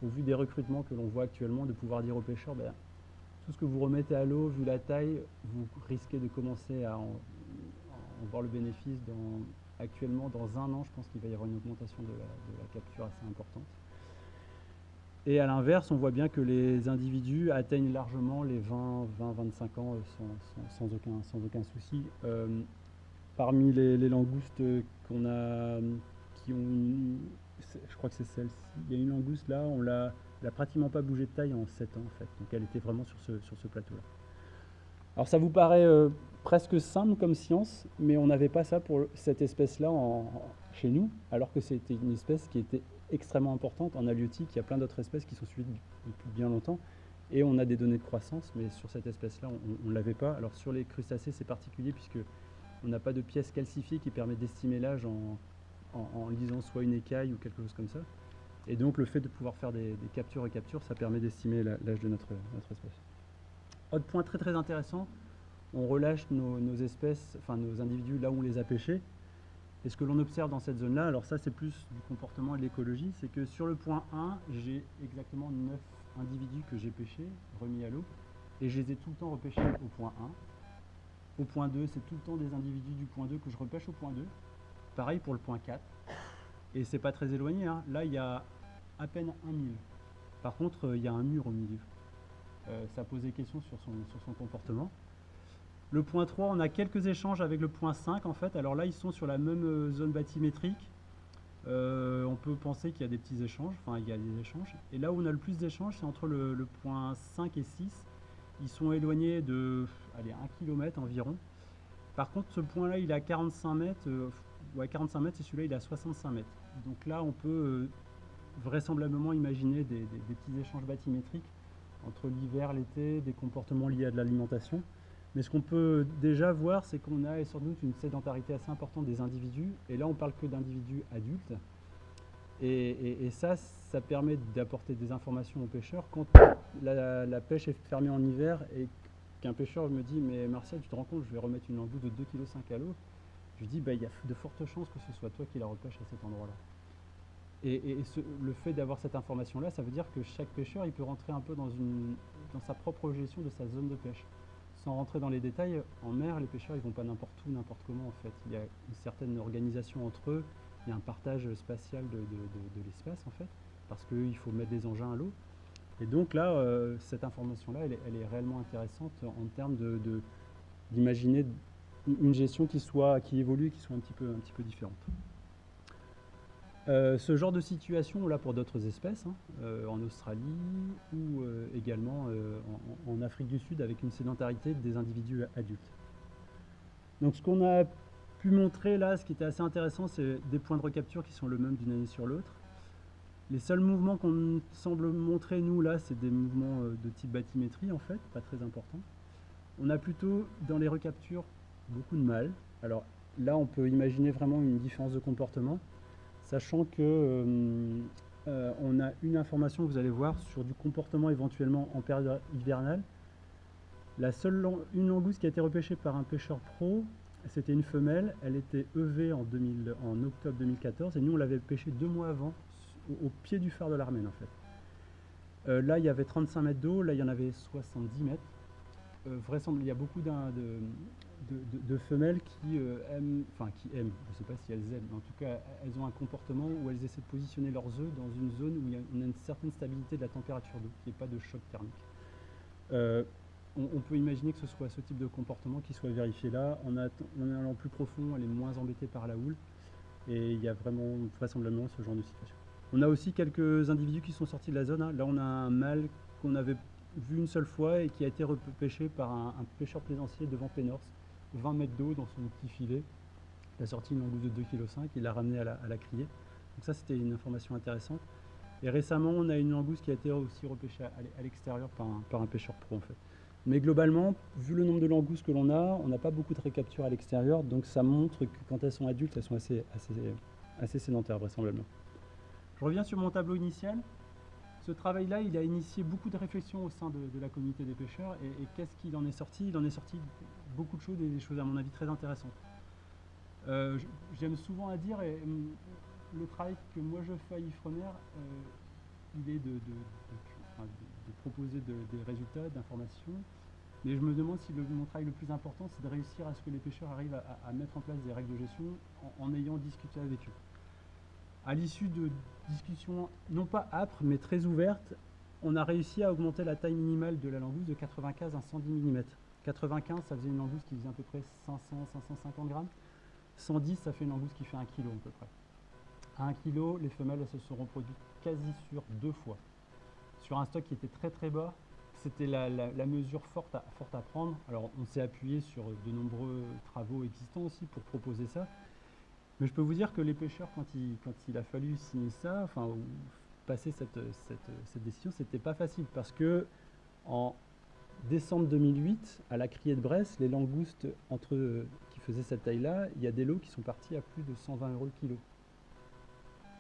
au vu des recrutements que l'on voit actuellement de pouvoir dire aux pêcheurs, ben, tout ce que vous remettez à l'eau, vu la taille, vous risquez de commencer à en, voir le bénéfice. actuellement, dans un an, je pense qu'il va y avoir une augmentation de la capture assez importante. Et à l'inverse, on voit bien que les individus atteignent largement les 20, 20 25 ans euh, sans, aucun, sans aucun souci. Euh, parmi les, langoustes qu'on a, qui ont, je crois que c'est celle-ci, il y a une langouste là, on l'a, n'a pratiquement pas bougé de taille en 7 ans en fait, donc elle était vraiment sur ce, sur ce plateau-là. Alors ça vous paraît euh, presque simple comme science, mais on n'avait pas ça pour cette espèce-là chez nous, alors que c'était une espèce qui était extrêmement importante. En halieutique, il y a plein d'autres espèces qui sont suivies depuis bien longtemps. Et on a des données de croissance, mais sur cette espèce-là, on ne l'avait pas. Alors sur les crustacés, c'est particulier puisque on n'a pas de pièce calcifiée qui permet d'estimer l'âge en, en, lisant soit une écaille ou quelque chose comme ça. Et donc le fait de pouvoir faire des, captures et captures, ça permet d'estimer l'âge de notre, notre, espèce. Autre point très très intéressant, on relâche nos, nos, espèces, enfin nos individus là où on les a pêchés. Et ce que l'on observe dans cette zone-là, alors ça c'est plus du comportement et de l'écologie, c'est que sur le point 1, j'ai exactement 9 individus que j'ai pêchés, remis à l'eau, et je les ai tout le temps repêchés au point 1. Au point 2, c'est tout le temps des individus du point 2 que je repêche au point 2. Pareil pour le point 4. Et c'est pas très éloigné, hein. là il y a à peine un mille. Par contre, euh, il y a un mur au milieu. Euh, ça pose des questions sur son comportement. Le point 3, on a quelques échanges avec le point 5 en fait. Alors là, ils sont sur la même euh, zone bathymétrique. On peut penser qu'il y a des petits échanges, enfin il y a des échanges. Et là où on a le plus d'échanges, c'est entre le, point 5 et 6. Ils sont éloignés de allez, 1 km environ. Par contre, ce point-là, il est à 45 mètres. Euh, ouais, 45 mètres, et celui-là, il est à 65 mètres. Donc là, on peut vraisemblablement imaginer des, petits échanges bathymétriques entre l'hiver, l'été, des comportements liés à de l'alimentation. Mais ce qu'on peut déjà voir, c'est qu'on a sans doute une sédentarité assez importante des individus. Et là, on parle que d'individus adultes. Et, ça, ça permet d'apporter des informations aux pêcheurs. Quand la, pêche est fermée en hiver et qu'un pêcheur me dit « Mais Martial, tu te rends compte, je vais remettre une langouste de 2,5 kg à l'eau », je dis bah, « Il y a de fortes chances que ce soit toi qui la repêche à cet endroit-là ». Et, le fait d'avoir cette information-là, ça veut dire que chaque pêcheur, il peut rentrer un peu dans sa propre gestion de sa zone de pêche sans rentrer dans les détails, en mer, les pêcheurs ils vont pas n'importe où, n'importe comment en fait. Il y a une certaine organisation entre eux, il y a un partage spatial de, l'espace en fait, parce qu'il faut mettre des engins à l'eau. Et donc là, euh, cette information-là, elle, est réellement intéressante en termes d'imaginer une gestion qui, soit, qui évolue, qui soit un petit peu, un petit peu différente. Euh, ce genre de situation, là pour d'autres espèces, hein, euh, en Australie ou euh, également en, Afrique du Sud avec une sédentarité des individus adultes. Donc ce qu'on a pu montrer là, ce qui était assez intéressant, c'est des points de recapture qui sont le même d'une année sur l'autre. Les seuls mouvements qu'on semble montrer nous là, c'est des mouvements de type bathymétrie en fait, pas très importants. On a plutôt dans les recaptures beaucoup de mâles. Alors là, on peut imaginer vraiment une différence de comportement sachant que euh, euh, on a une information vous allez voir sur du comportement éventuellement en période hivernale. La seule une langouste qui a été repêchée par un pêcheur pro, c'était une femelle, elle était EV en, 2000, en octobre 2014 et nous on l'avait pêchée deux mois avant au, pied du phare de l'Armène en fait. là, il y avait 35 mètres d'eau, là, il y en avait 70 mètres. vraisemblablement, il y a beaucoup de, de, femelles qui aiment, enfin qui aiment, je ne sais pas si elles aiment, mais en tout cas, elles ont un comportement où elles essaient de positionner leurs œufs dans une zone où il y a, une certaine stabilité de la température d'eau, qu'il n'y ait pas de choc thermique on, peut imaginer que ce soit ce type de comportement qui soit vérifié là. En, allant plus profond, elle est moins embêtée par la houle. Et il y a vraiment vraisemblablement ce genre de situation. On a aussi quelques individus qui sont sortis de la zone. Hein. Là, on a un mâle qu'on avait vu une seule fois et qui a été repêché par un, pêcheur plaisancier devant Pénors, 20 mètres d'eau dans son petit filet. Il a sorti une langouste de 2,5 kg, il l'a ramené à la, criée. Donc ça, c'était une information intéressante. Et récemment, on a une langouste qui a été aussi repêchée à, l'extérieur par un pêcheur pro, en fait. Mais globalement, vu le nombre de langoustes que l'on a, on n'a pas beaucoup de récapture à l'extérieur, donc ça montre que quand elles sont adultes, elles sont assez, assez, assez sédentaires vraisemblablement. Je reviens sur mon tableau initial. Ce travail-là, il a initié beaucoup de réflexions au sein de, la communauté des pêcheurs. Et, qu'est-ce qu'il en est sorti? Il en est sorti beaucoup de choses, et des choses à mon avis très intéressantes. Euh, j'aime souvent à dire, et, hum, le travail que moi je fais à Ifremer, euh, il est de, proposer des résultats, d'informations. Mais je me demande si mon travail le plus important, c'est de réussir à ce que les pêcheurs arrivent à, mettre en place des règles de gestion en, ayant discuté avec eux. À l'issue de discussions non pas âpres, mais très ouvertes, on a réussi à augmenter la taille minimale de la langouste de 95 à 110 mm. 95, ça faisait une langouste qui faisait à peu près 500-550 grammes. 110, ça fait une langouste qui fait 1 kg à peu près. À 1 kg, les femelles elles se sont reproduites quasi sur deux fois sur un stock qui était très très bas. C'était la, mesure forte à, prendre. Alors on s'est appuyé sur de nombreux travaux existants aussi pour proposer ça. Mais je peux vous dire que les pêcheurs, quand il, quand il a fallu signer ça, enfin passer cette, cette, cette décision, c'était pas facile parce que en décembre 2008, à la criée de Brest, les langoustes entre, qui faisaient cette taille-là, il y a des lots qui sont partis à plus de 120 euros le kilo.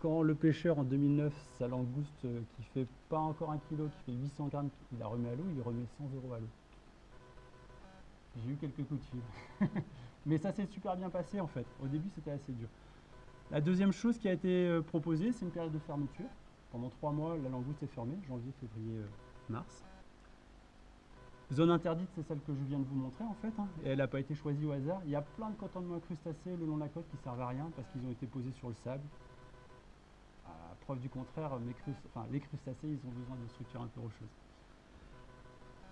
Quand le pêcheur en 2009, sa langouste euh, qui fait pas encore un kilo, qui fait 800 grammes, il la remet à l'eau, il remet 100 euros à l'eau. J'ai eu quelques coups de fil. <laughs> Mais ça s'est super bien passé en fait. Au début, c'était assez dur. La deuxième chose qui a été euh, proposée, c'est une période de fermeture. Pendant trois mois, la langouste est fermée, janvier, février, euh, mars. Zone interdite, c'est celle que je viens de vous montrer en fait, hein. et elle n'a pas été choisie au hasard. Il y a plein de cantonnements crustacés le long de la côte qui ne servent à rien parce qu'ils ont été posés sur le sable preuve du contraire, les crustacés, ils ont besoin de structures un peu rocheuses.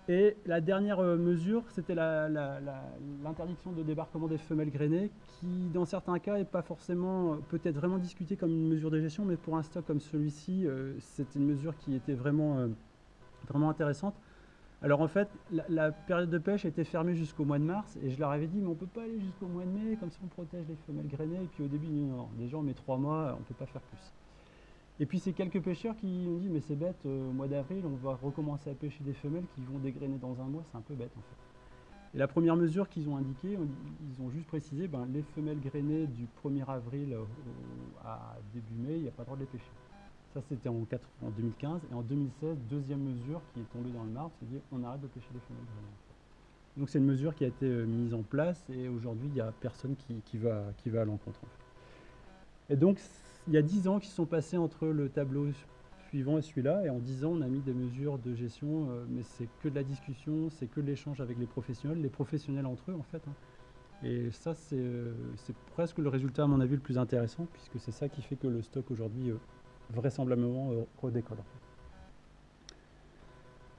Et la dernière euh, mesure, c'était l'interdiction de débarquement des femelles grainées, qui dans certains cas n'est pas forcément, euh, peut-être vraiment discutée comme une mesure de gestion, mais pour un stock comme celui-ci, euh, c'était une mesure qui était vraiment intéressante. Alors en fait, la, période de pêche était fermée jusqu'au mois de mars, et je leur avais dit, mais on ne peut pas aller jusqu'au mois de mai, comme ça on protège les femelles grainées, et puis au début, non, déjà on met trois mois, on ne peut pas faire plus. Et puis c'est quelques pêcheurs qui ont dit mais c'est bête, euh, au mois d'avril on va recommencer à pêcher des femelles qui vont dégrainer dans un mois, c'est un peu bête en fait. Et la première mesure qu'ils ont indiquée, ils ont juste précisé ben, les femelles grainées du 1er avril à début mai, il n'y a pas le droit de les pêcher. Ça c'était en, en, 2015 et en 2016, deuxième mesure qui est tombée dans le marbre, c'est dire on arrête de pêcher des femelles grainées. Donc c'est une mesure qui a été euh, mise en place et aujourd'hui il n'y a personne qui, va, à l'encontre. Et donc il y a 10 ans qui sont passés entre le tableau suivant et celui-là, et en 10 ans, on a mis des mesures de gestion, euh, mais c'est que de la discussion, c'est que de l'échange avec les professionnels, les professionnels entre eux en fait. Hein. Et ça, euh, c'est presque le résultat, à mon avis, le plus intéressant, puisque c'est ça qui fait que le stock aujourd'hui, vraisemblablement, redécolle.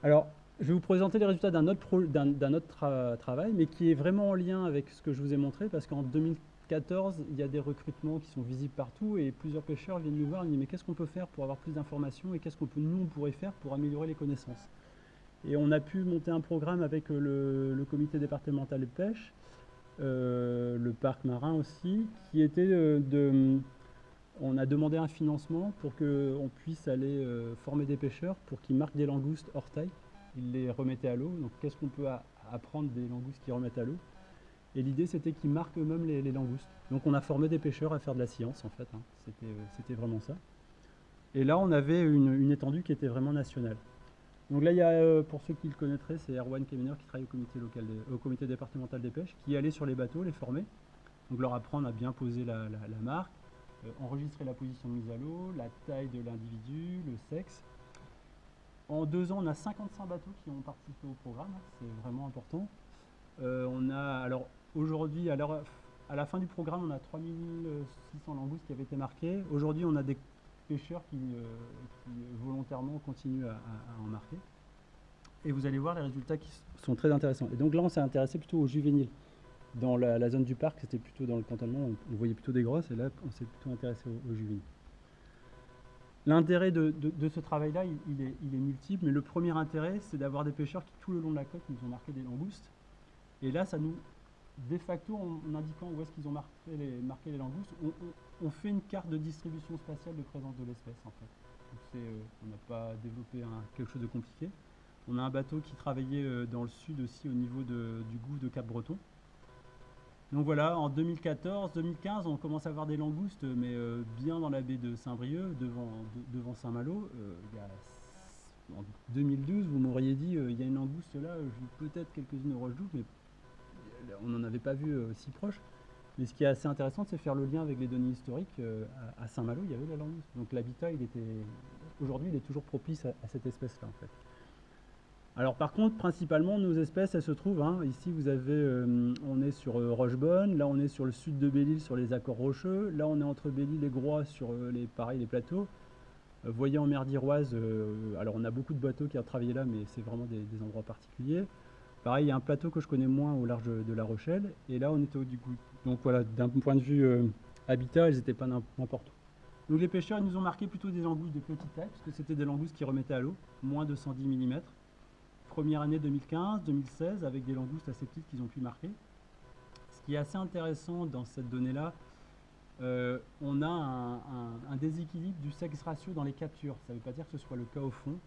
Alors, je vais vous présenter les résultats d'un autre, autre travail, mais qui est vraiment en lien avec ce que je vous ai montré, parce qu'en 2015, 14, il y a des recrutements qui sont visibles partout et plusieurs pêcheurs viennent nous voir et nous disent mais qu'est-ce qu'on peut faire pour avoir plus d'informations et qu'est-ce qu'on peut nous on pourrait faire pour améliorer les connaissances? Et on a pu monter un programme avec euh, le, comité départemental de pêche, euh, le parc marin aussi, qui était euh, de... On a demandé un financement pour qu'on puisse aller former des pêcheurs pour qu'ils marquent des langoustes hors taille. Ils les remettaient à l'eau. Donc qu'est-ce qu'on peut apprendre des langoustes qui remettent à l'eau? Et l'idée, c'était qu'ils marquent eux-mêmes les, langoustes. Donc on a formé des pêcheurs à faire de la science, en fait. Hein. Euh, c'était vraiment ça. Et là, on avait une, étendue qui était vraiment nationale. Donc là, il y a, euh, pour ceux qui le connaîtraient, c'est Erwan Kemener qui travaille au comité, local au comité départemental des pêches, qui allait sur les bateaux, les former. Donc leur apprendre à bien poser la, marque, euh, enregistrer la position mise à l'eau, la taille de l'individu, le sexe. En deux ans, on a 55 bateaux qui ont participé au programme, c'est vraiment important. Euh, on a, alors aujourd'hui, à, à, la fin du programme, on a 3600 langoustes qui avaient été marquées. Aujourd'hui, on a des pêcheurs qui, euh, volontairement continuent à, en marquer. Et vous allez voir les résultats qui sont très intéressants. Et donc là, on s'est intéressé plutôt aux juvéniles. Dans la, zone du parc, c'était plutôt dans le cantonnement, on, voyait plutôt des grosses, et là, on s'est plutôt intéressé aux juvéniles. L'intérêt de, ce travail-là, il, est, multiple, mais le premier intérêt, c'est d'avoir des pêcheurs qui, tout le long de la côte, nous ont marqué des langoustes. Et là, ça nous, de facto, en, indiquant où est-ce qu'ils ont marqué les, marqué les langoustes, on, fait une carte de distribution spatiale de présence de l'espèce, en fait. Euh, on n'a pas développé quelque chose de compliqué. On a un bateau qui travaillait euh, dans le sud aussi, au niveau du gouffre de Cap-Breton. Donc voilà, en 2014-2015, on commence à avoir des langoustes, mais euh, bien dans la baie de Saint-Brieuc, devant, Saint-Malo. Euh, en 2012, vous m'auriez dit, euh, il y a une langouste là, peut-être quelques-unes au roche mais on n'en avait pas vu si proche. Mais ce qui est assez intéressant, c'est faire le lien avec les données historiques. à Saint-Malo, il y avait la langouste. Donc l'habitat, il était aujourd'hui, il est toujours propice à cette espèce-là. Alors par contre, principalement, nos espèces, elles se trouvent, hein, ici vous avez, euh, on est sur euh, Rochebonne, là on est sur le sud de Belle-Île sur les accords rocheux, là on est entre Belle-Île et Groix sur euh, les, pareil, les plateaux. Voyez en mer d'Iroise, alors on a beaucoup de bateaux qui ont travaillé là, mais c'est vraiment des, endroits particuliers. Pareil, il y a un plateau que je connais moins au large de La Rochelle, et là on était au coup. Donc voilà, d'un point de vue habitat, elles n'étaient pas n'importe où. Donc les pêcheurs, ils nous ont marqué plutôt des langoustes de petite taille, puisque c'était des langoustes qui remettaient à l'eau, moins de 110 mm première année 2015-2016 avec des langoustes assez petites qu'ils ont pu marquer. Ce qui est assez intéressant dans cette donnée-là, euh, on a un, déséquilibre du sexe ratio dans les captures. Ça ne veut pas dire que ce soit le cas au fond.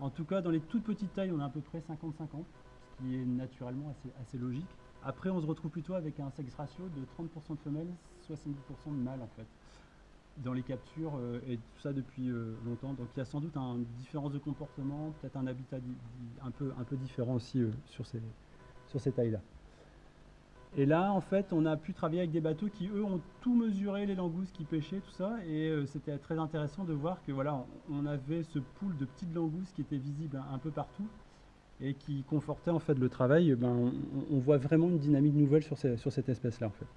En tout cas, dans les toutes petites tailles, on a à peu près 50-50, ce qui est naturellement assez, assez, logique. Après, on se retrouve plutôt avec un sexe ratio de 30% de femelles, 70% de mâles en fait dans les captures euh, et tout ça depuis euh, longtemps. Donc il y a sans doute une différence de comportement, peut-être un habitat un peu, un peu différent aussi euh, sur ces, sur tailles-là. Et là, en fait, on a pu travailler avec des bateaux qui, eux, ont tout mesuré, les langoustes qui pêchaient, tout ça. Et c'était très intéressant de voir que voilà, on avait ce pool de petites langoustes qui étaient visibles un, peu partout et qui confortait en fait le travail. Ben, on, voit vraiment une dynamique nouvelle sur, sur cette espèce-là, en fait.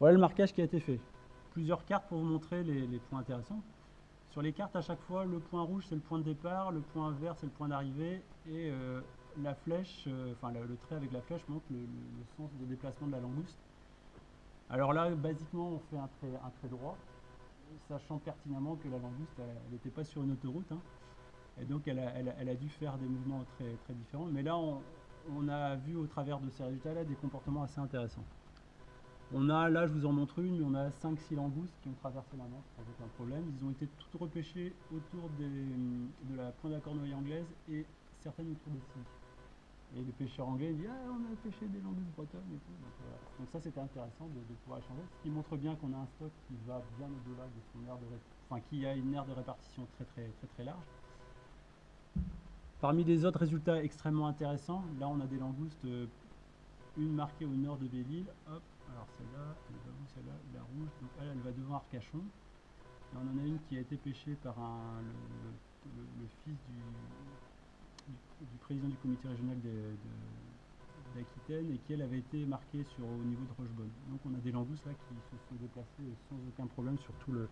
Voilà le marquage qui a été fait. Plusieurs cartes pour vous montrer les, points intéressants. Sur les cartes, à chaque fois, le point rouge, c'est le point de départ, le point vert, c'est le point d'arrivée, et euh, la flèche, euh, enfin le, trait avec la flèche montre le, sens de déplacement de la langouste. Alors là, basiquement, on fait un trait, droit, sachant pertinemment que la langouste, elle n'était pas sur une autoroute, hein. et donc elle a, dû faire des mouvements très, très différents. Mais là, on a vu au travers de ces résultats-là des comportements assez intéressants. On a, là je vous en montre une, on a 5-6 langoustes qui ont traversé la Manche sans aucun problème. Ils ont été toutes repêchées autour de la pointe à cornouille anglaise et certaines autour des cygnes. Et les pêcheurs anglais disent Ah, on a pêché des langoustes bretonnes et tout. Donc, ça c'était intéressant de, pouvoir échanger. Ce qui montre bien qu'on a un stock qui va bien au-delà de son aire de enfin qui a une aire de répartition très très très très large. Parmi les autres résultats extrêmement intéressants, là on a des langoustes, euh, une marquée au nord de Belle-Île, alors celle-là, elle va où celle-là La rouge, donc elle, va devant Arcachon. On en a une qui a été pêchée par le, fils du, président du comité régional d'Aquitaine et qui elle avait été marquée sur, au niveau de Rochebonne. Donc on a des langoustes là qui se sont déplacées sans aucun problème sur, tout le,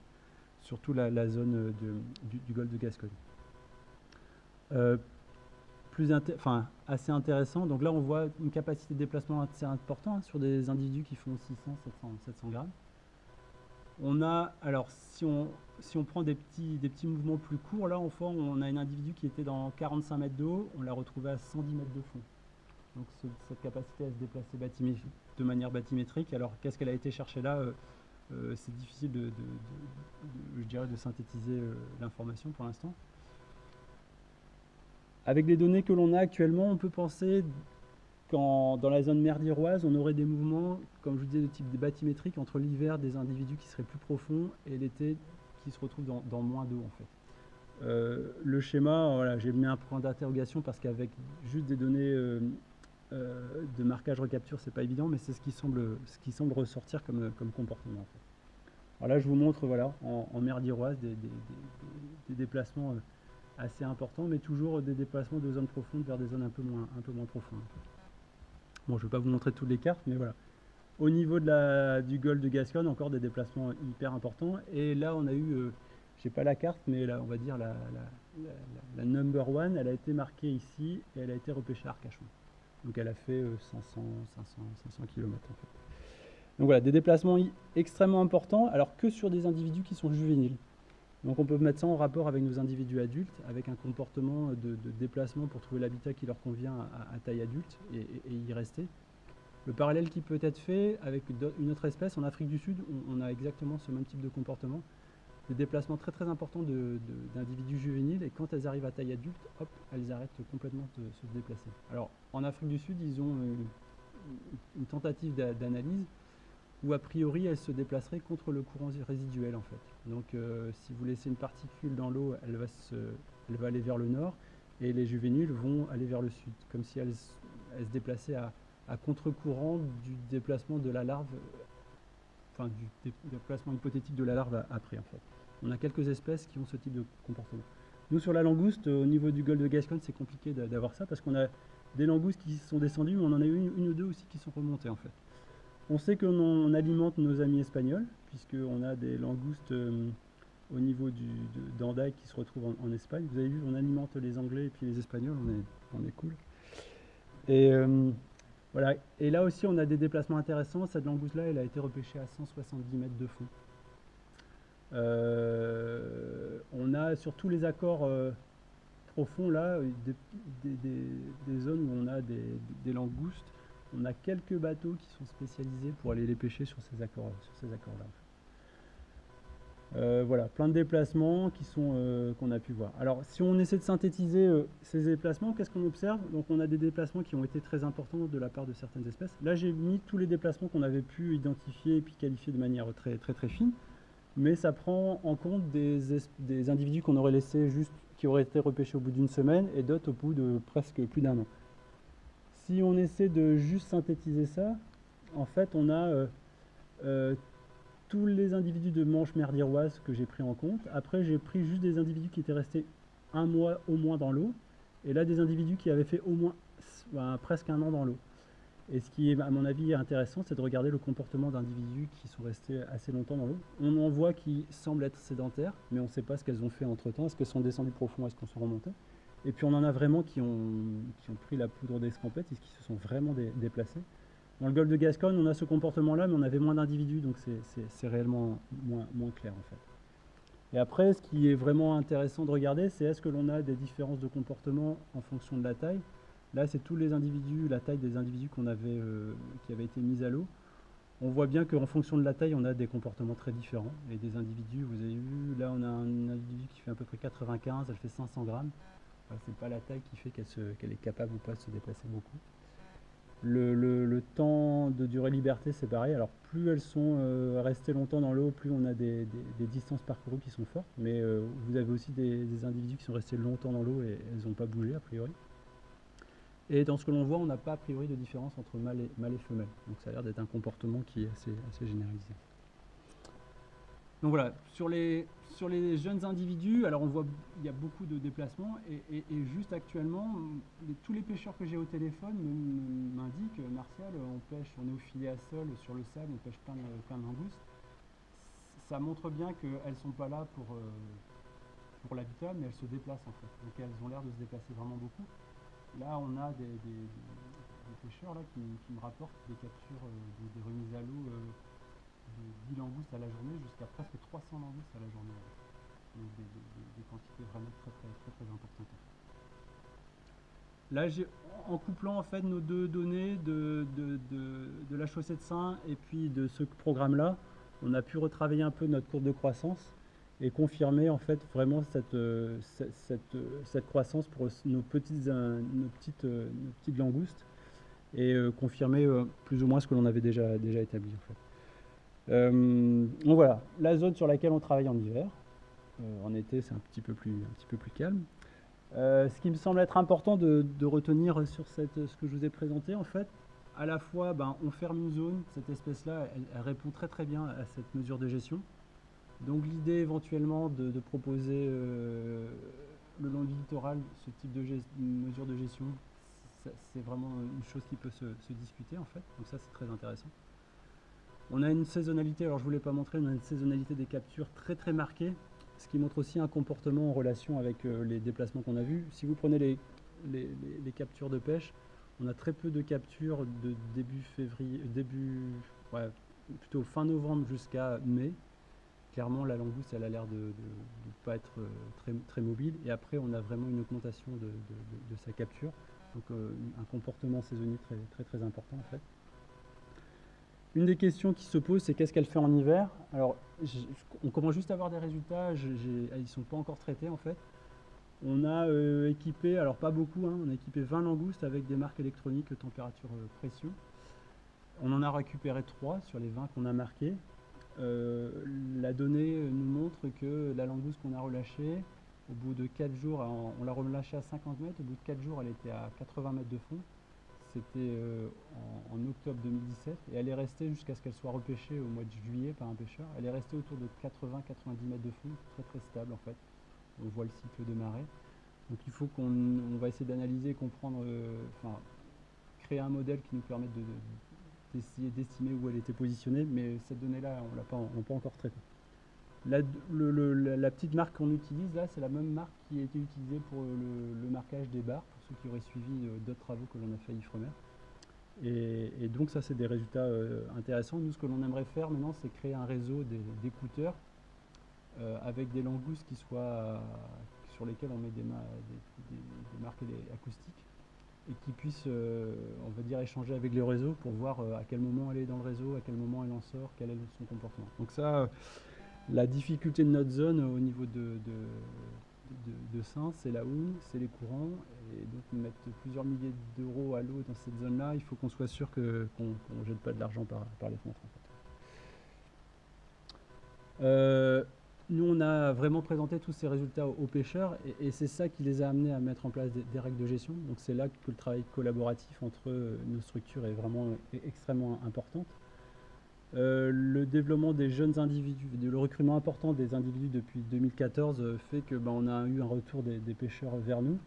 toute la, zone du, du, golfe de Gascogne. Euh, enfin, assez intéressant. Donc là, on voit une capacité de déplacement assez importante hein, sur des individus qui font 600, 700, 700 grammes. On a, alors si on, si on prend des petits, des petits mouvements plus courts, là, enfin, on a un individu qui était dans 45 mètres d'eau, on l'a retrouvé à 110 mètres de fond. Donc cette capacité à se déplacer de manière bathymétrique. Alors qu'est-ce qu'elle a été chercher là euh, euh, C'est difficile de, je dirais, de synthétiser euh, l'information pour l'instant. Avec les données que l'on a actuellement, on peut penser qu'en dans la zone merdiroise, on aurait des mouvements, comme je vous disais, de type bathymétrique entre l'hiver des individus qui seraient plus profonds et l'été qui se retrouvent dans, moins d'eau en fait. Euh, le schéma, voilà, j'ai mis un point d'interrogation parce qu'avec juste des données euh, euh, de marquage recapture, c'est pas évident, mais c'est ce qui semble, ce qui semble ressortir comme, comportement. En là, je vous montre voilà, en, mer d'Iroise des, déplacements assez importants, mais toujours des déplacements de zones profondes vers des zones un peu moins, un peu moins profondes. Bon, je ne vais pas vous montrer toutes les cartes, mais voilà. Au niveau de la, du golfe de Gascogne, encore des déplacements hyper importants. Et là, on a eu, euh, je sais pas la carte, mais on va dire la, number one, elle a été marquée ici et elle a été repêchée à Arcachon. Donc elle a fait 500, 500, 500 km. Donc voilà, des déplacements extrêmement importants, alors que sur des individus qui sont juvéniles. Donc on peut mettre ça en rapport avec nos individus adultes, avec un comportement de, déplacement pour trouver l'habitat qui leur convient à, taille adulte et, y rester. Le parallèle qui peut être fait avec une autre espèce, en Afrique du Sud, on, a exactement ce même type de comportement. Des déplacements très très importants d'individus juvéniles et quand elles arrivent à taille adulte, hop, elles arrêtent complètement de se déplacer. Alors en Afrique du Sud, ils ont une tentative d'analyse où a priori elle se déplacerait contre le courant résiduel en fait. Donc euh, si vous laissez une particule dans l'eau, elle, va aller vers le nord et les juvéniles vont aller vers le sud, comme si elles, se déplaçaient à, contre-courant du déplacement de la larve, enfin du déplacement hypothétique de la larve après en fait. On a quelques espèces qui ont ce type de comportement. Nous sur la langouste, au niveau du golfe de Gascogne, c'est compliqué d'avoir ça parce qu'on a des langoustes qui sont descendues, mais on en a eu une ou deux aussi qui sont remontées en fait. On sait qu'on alimente nos amis espagnols, puisqu'on a des langoustes euh, au niveau d'Andaï qui se retrouvent en, Espagne. Vous avez vu, on alimente les Anglais et puis les Espagnols, on est, on est cool. Et, euh, voilà. et là aussi, on a des déplacements intéressants. Cette langouste-là, elle a été repêchée à 170 mètres de fond. Euh, on a sur tous les accords profonds, là, des, zones où on a des langoustes on a quelques bateaux qui sont spécialisés pour aller les pêcher sur ces accords, accords-là. Euh, voilà, plein de déplacements euh, qu'on a pu voir. Alors, si on essaie de synthétiser euh, ces déplacements, qu'est-ce qu'on observe? Donc, on a des déplacements qui ont été très importants de la part de certaines espèces. Là, j'ai mis tous les déplacements qu'on avait pu identifier et puis qualifier de manière très très très fine, mais ça prend en compte des individus qu'on aurait laissés juste, qui auraient été repêchés au bout d'une semaine et d'autres au bout de presque plus d'un an si on essaie de juste synthétiser ça, en fait, on a euh, euh, tous les individus de manche merdiroise que j'ai pris en compte. Après, j'ai pris juste des individus qui étaient restés un mois au moins dans l'eau. Et là, des individus qui avaient fait au moins bah, presque un an dans l'eau. Et ce qui est, à mon avis, intéressant, c'est de regarder le comportement d'individus qui sont restés assez longtemps dans l'eau. On en voit qui semblent être sédentaires, mais on ne sait pas ce qu'elles ont fait entre-temps. Est-ce qu'elles sont descendues profond, est-ce qu'elles sont remontées et puis on en a vraiment qui ont, pris la poudre d'escampette et qui se sont vraiment déplacés. Dans le golfe de Gascogne, on a ce comportement-là, mais on avait moins d'individus, donc c'est réellement moins, moins, clair en fait. Et après, ce qui est vraiment intéressant de regarder, c'est est-ce que l'on a des différences de comportement en fonction de la taille. Là, c'est tous les individus, la taille des individus qu'on avait, euh, qui avaient été mis à l'eau. On voit bien qu'en fonction de la taille, on a des comportements très différents. Et des individus, vous avez vu, là on a un individu qui fait à peu près 95, elle fait 500 grammes c'est pas la taille qui fait qu'elle est capable ou pas de se déplacer beaucoup. Le, temps de durée liberté, c'est pareil. Alors, plus elles sont euh, restées longtemps dans l'eau, plus on a des, distances parcourues qui sont fortes. Mais euh, vous avez aussi des, individus qui sont restés longtemps dans l'eau et elles n'ont pas bougé, a priori. Et dans ce que l'on voit, on n'a pas a priori de différence entre mâle et, mâle et femelle. Donc, ça a l'air d'être un comportement qui est assez généralisé. Donc voilà, sur les, jeunes individus, alors on voit il y a beaucoup de déplacements et, juste actuellement, tous les pêcheurs que j'ai au téléphone m'indiquent, Martial, on pêche, on est au filet à sol, sur le sable, on pêche plein de, plein. Ça montre bien qu'elles ne sont pas là pour, euh, l'habitat, mais elles se déplacent en fait. Donc elles ont l'air de se déplacer vraiment beaucoup. Là, on a des, pêcheurs là, qui, me rapportent des captures, euh, des, remises à l'eau. Euh, de 10 langoustes à la journée jusqu'à presque 300 langoustes à la journée. Donc des, quantités vraiment très très très, très importantes. Là, en couplant en fait nos deux données de, de, de, la chaussée de Saint et puis de ce programme-là, on a pu retravailler un peu notre courbe de croissance et confirmer en fait vraiment cette, cette, cette, croissance pour nos petites, nos petites, petites langoustes et euh, confirmer euh, plus ou moins ce que l'on avait déjà, déjà établi en fait. Euh, donc voilà, la zone sur laquelle on travaille en hiver. Euh, en été, c'est un petit peu plus, calme. Euh, ce qui me semble être important de, retenir sur ce que je vous ai présenté, en fait, à la fois, ben, on ferme une zone, cette espèce-là, elle, répond très très bien à cette mesure de gestion. Donc l'idée éventuellement de, proposer le long du littoral ce type de mesure de gestion, c'est vraiment une chose qui peut se, discuter en fait, donc ça c'est très intéressant. On a une saisonnalité, alors je ne pas montré, on a une saisonnalité des captures très très marquée, ce qui montre aussi un comportement en relation avec euh, les déplacements qu'on a vus. Si vous prenez les, captures de pêche, on a très peu de captures de début février, début, plutôt fin novembre jusqu'à mai. Clairement, la langouste, a l'air de ne pas être euh, très, mobile. Et après, on a vraiment une augmentation de, sa capture. Donc, euh, un comportement saisonnier très, très important, en fait. Une des questions qui se posent, c'est qu'est-ce qu'elle fait en hiver? Alors, on commence juste à avoir des résultats, ils ne sont pas encore traités, en fait. On a euh, équipé, alors pas beaucoup, hein, on a équipé 20 langoustes avec des marques électroniques température pression. On en a récupéré 3 sur les 20 qu'on a marqués. Euh, la donnée nous montre que la langouste qu'on a relâchée, au bout de 4 jours, on l'a relâchée à 50 mètres, au bout de 4 jours elle était à 80 mètres de fond. C'était euh, en, octobre 2017 et elle est restée jusqu'à ce qu'elle soit repêchée au mois de juillet par un pêcheur. Elle est restée autour de 80-90 mètres de fond, très très stable en fait. On voit le cycle de marée. Donc il faut qu'on va essayer d'analyser, comprendre, euh, enfin créer un modèle qui nous permette de d'essayer d'estimer où elle était positionnée, mais cette donnée-là, on ne l'a pas, encore traitée. La, petite marque qu'on utilise là, c'est la même marque qui a été utilisée pour le, marquage des barres, qui auraient suivi euh, d'autres travaux que l'on a fait à Ifremer. Et, donc ça, c'est des résultats euh, intéressants. Nous, ce que l'on aimerait faire maintenant, c'est créer un réseau d'écouteurs euh, avec des langoustes qui soient, sur lesquels on met des, marques acoustiques et qui puisse, euh, on va dire, échanger avec le réseau pour voir à quel moment elle est dans le réseau, à quel moment elle en sort, quel est son comportement. Donc ça, la difficulté de notre zone au niveau de, Saint, c'est la houle, c'est les courants, et donc mettre plusieurs milliers d'euros à l'eau dans cette zone-là, il faut qu'on soit sûr qu'on ne jette pas de l'argent par, les fenêtres. Nous, on a vraiment présenté tous ces résultats aux, pêcheurs et, c'est ça qui les a amenés à mettre en place des, règles de gestion. Donc c'est là que le travail collaboratif entre nos structures est vraiment extrêmement important. Euh, le développement des jeunes individus, le recrutement important des individus depuis 2014 euh, fait que ben, on a eu un retour des, pêcheurs vers nous.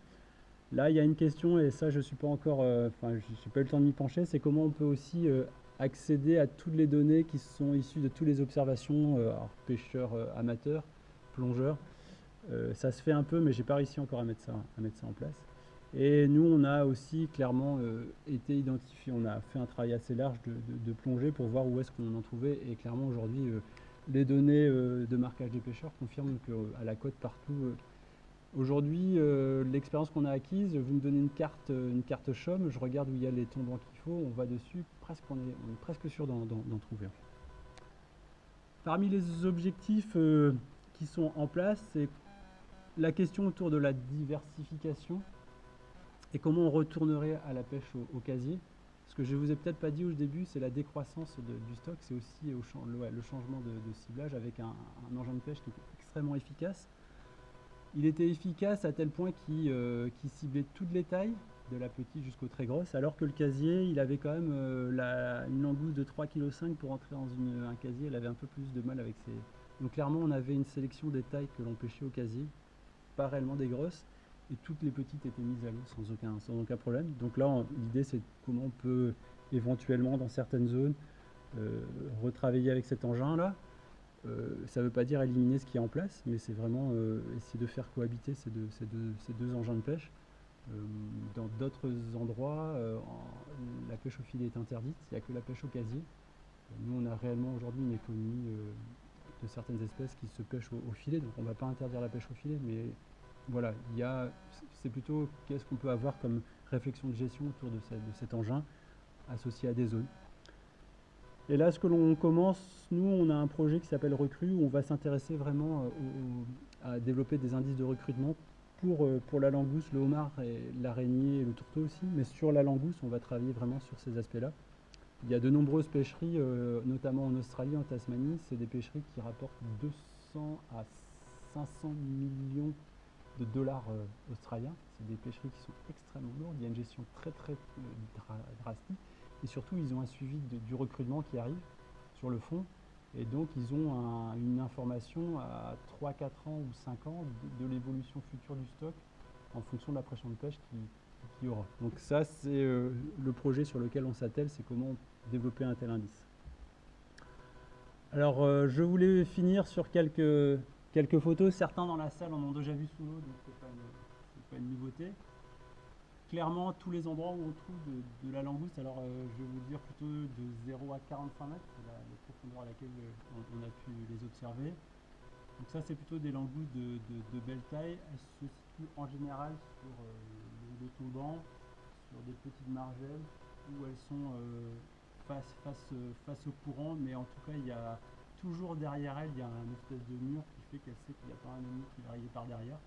Là, il y a une question, et ça, je suis pas encore, euh, enfin, je n'ai pas eu le temps de m'y pencher, c'est comment on peut aussi accéder à toutes les données qui sont issues de toutes les observations, pêcheurs amateurs, plongeurs. Ça se fait un peu, mais j'ai pas réussi encore à mettre ça, à mettre ça en place. Et nous, on a aussi clairement été identifié, on a fait un travail assez large de, plongée pour voir où est-ce qu'on en trouvait. Et clairement, aujourd'hui, les données de marquage des pêcheurs confirment qu'à la côte, partout, Aujourd'hui, l'expérience qu'on a acquise, vous me donnez une carte, une carte CHOM, je regarde où il y a les tombants qu'il faut, on va dessus, presque, on, est, presque sûr d'en trouver. Parmi les objectifs euh, qui sont en place, c'est la question autour de la diversification et comment on retournerait à la pêche au, casier? Ce que je ne vous ai peut-être pas dit au début, c'est la décroissance du stock, c'est aussi le, changement de, ciblage avec un, engin de pêche qui est extrêmement efficace. Il était efficace à tel point qu'il euh, ciblait toutes les tailles, de la petite jusqu'au très grosse, alors que le casier, il avait quand même euh, une langouste de 3,5 kg pour entrer dans un casier, elle avait un peu plus de mal avec ses... Donc clairement, on avait une sélection des tailles que l'on pêchait au casier, pas réellement des grosses, et toutes les petites étaient mises à l'eau sans aucun, problème. Donc là, l'idée, c'est comment on peut éventuellement, dans certaines zones, euh, retravailler avec cet engin-là. Euh, ça ne veut pas dire éliminer ce qui est en place, mais c'est vraiment essayer de faire cohabiter ces deux, engins de pêche euh, dans d'autres endroits, euh, la pêche au filet est interdite, il n'y a que la pêche au casier. Nous, on a réellement aujourd'hui une économie euh, de certaines espèces qui se pêchent au, filet, donc on ne va pas interdire la pêche au filet, mais voilà, c'est plutôt qu'est-ce qu'on peut avoir comme réflexion de gestion autour de, cet engin associé à des zones. Et là, ce que l'on commence, nous, on a un projet qui s'appelle Recru, où on va s'intéresser vraiment à développer des indices de recrutement euh, pour, la langouste, le homard, l'araignée et le tourteau aussi, mais sur la langouste, on va travailler vraiment sur ces aspects-là. Il y a de nombreuses pêcheries, euh, notamment en Australie, en Tasmanie, c'est des pêcheries qui rapportent 200 à 500 millions de dollars euh, australiens. C'est des pêcheries qui sont extrêmement lourdes, il y a une gestion très très drastique, et surtout ils ont un suivi du recrutement qui arrive sur le fond, Et donc, ils ont une information à 3, 4 ans ou 5 ans de, l'évolution future du stock en fonction de la pression de pêche qu'il y aura. Donc ça, c'est euh, le projet sur lequel on s'attelle, c'est comment développer un tel indice. Alors, euh, je voulais finir sur quelques, quelques photos. Certains dans la salle en ont déjà vu sous l'eau, donc ce n'est pas, une nouveauté clairement tous les endroits où on trouve de, la langouste, alors euh, je vais vous dire plutôt de 0 à 45 mètres, c'est la, profondeur à laquelle euh, on, a pu les observer. Donc ça c'est plutôt des langoustes de, belle taille, elles se situent en général sur euh, le tombant, sur des petites margelles où elles sont face, face, face au courant, mais en tout cas il y a toujours derrière elles, il y a un espèce de mur qui qu'elle sait qu'il n'y a pas un ennemi qui va arriver par derrière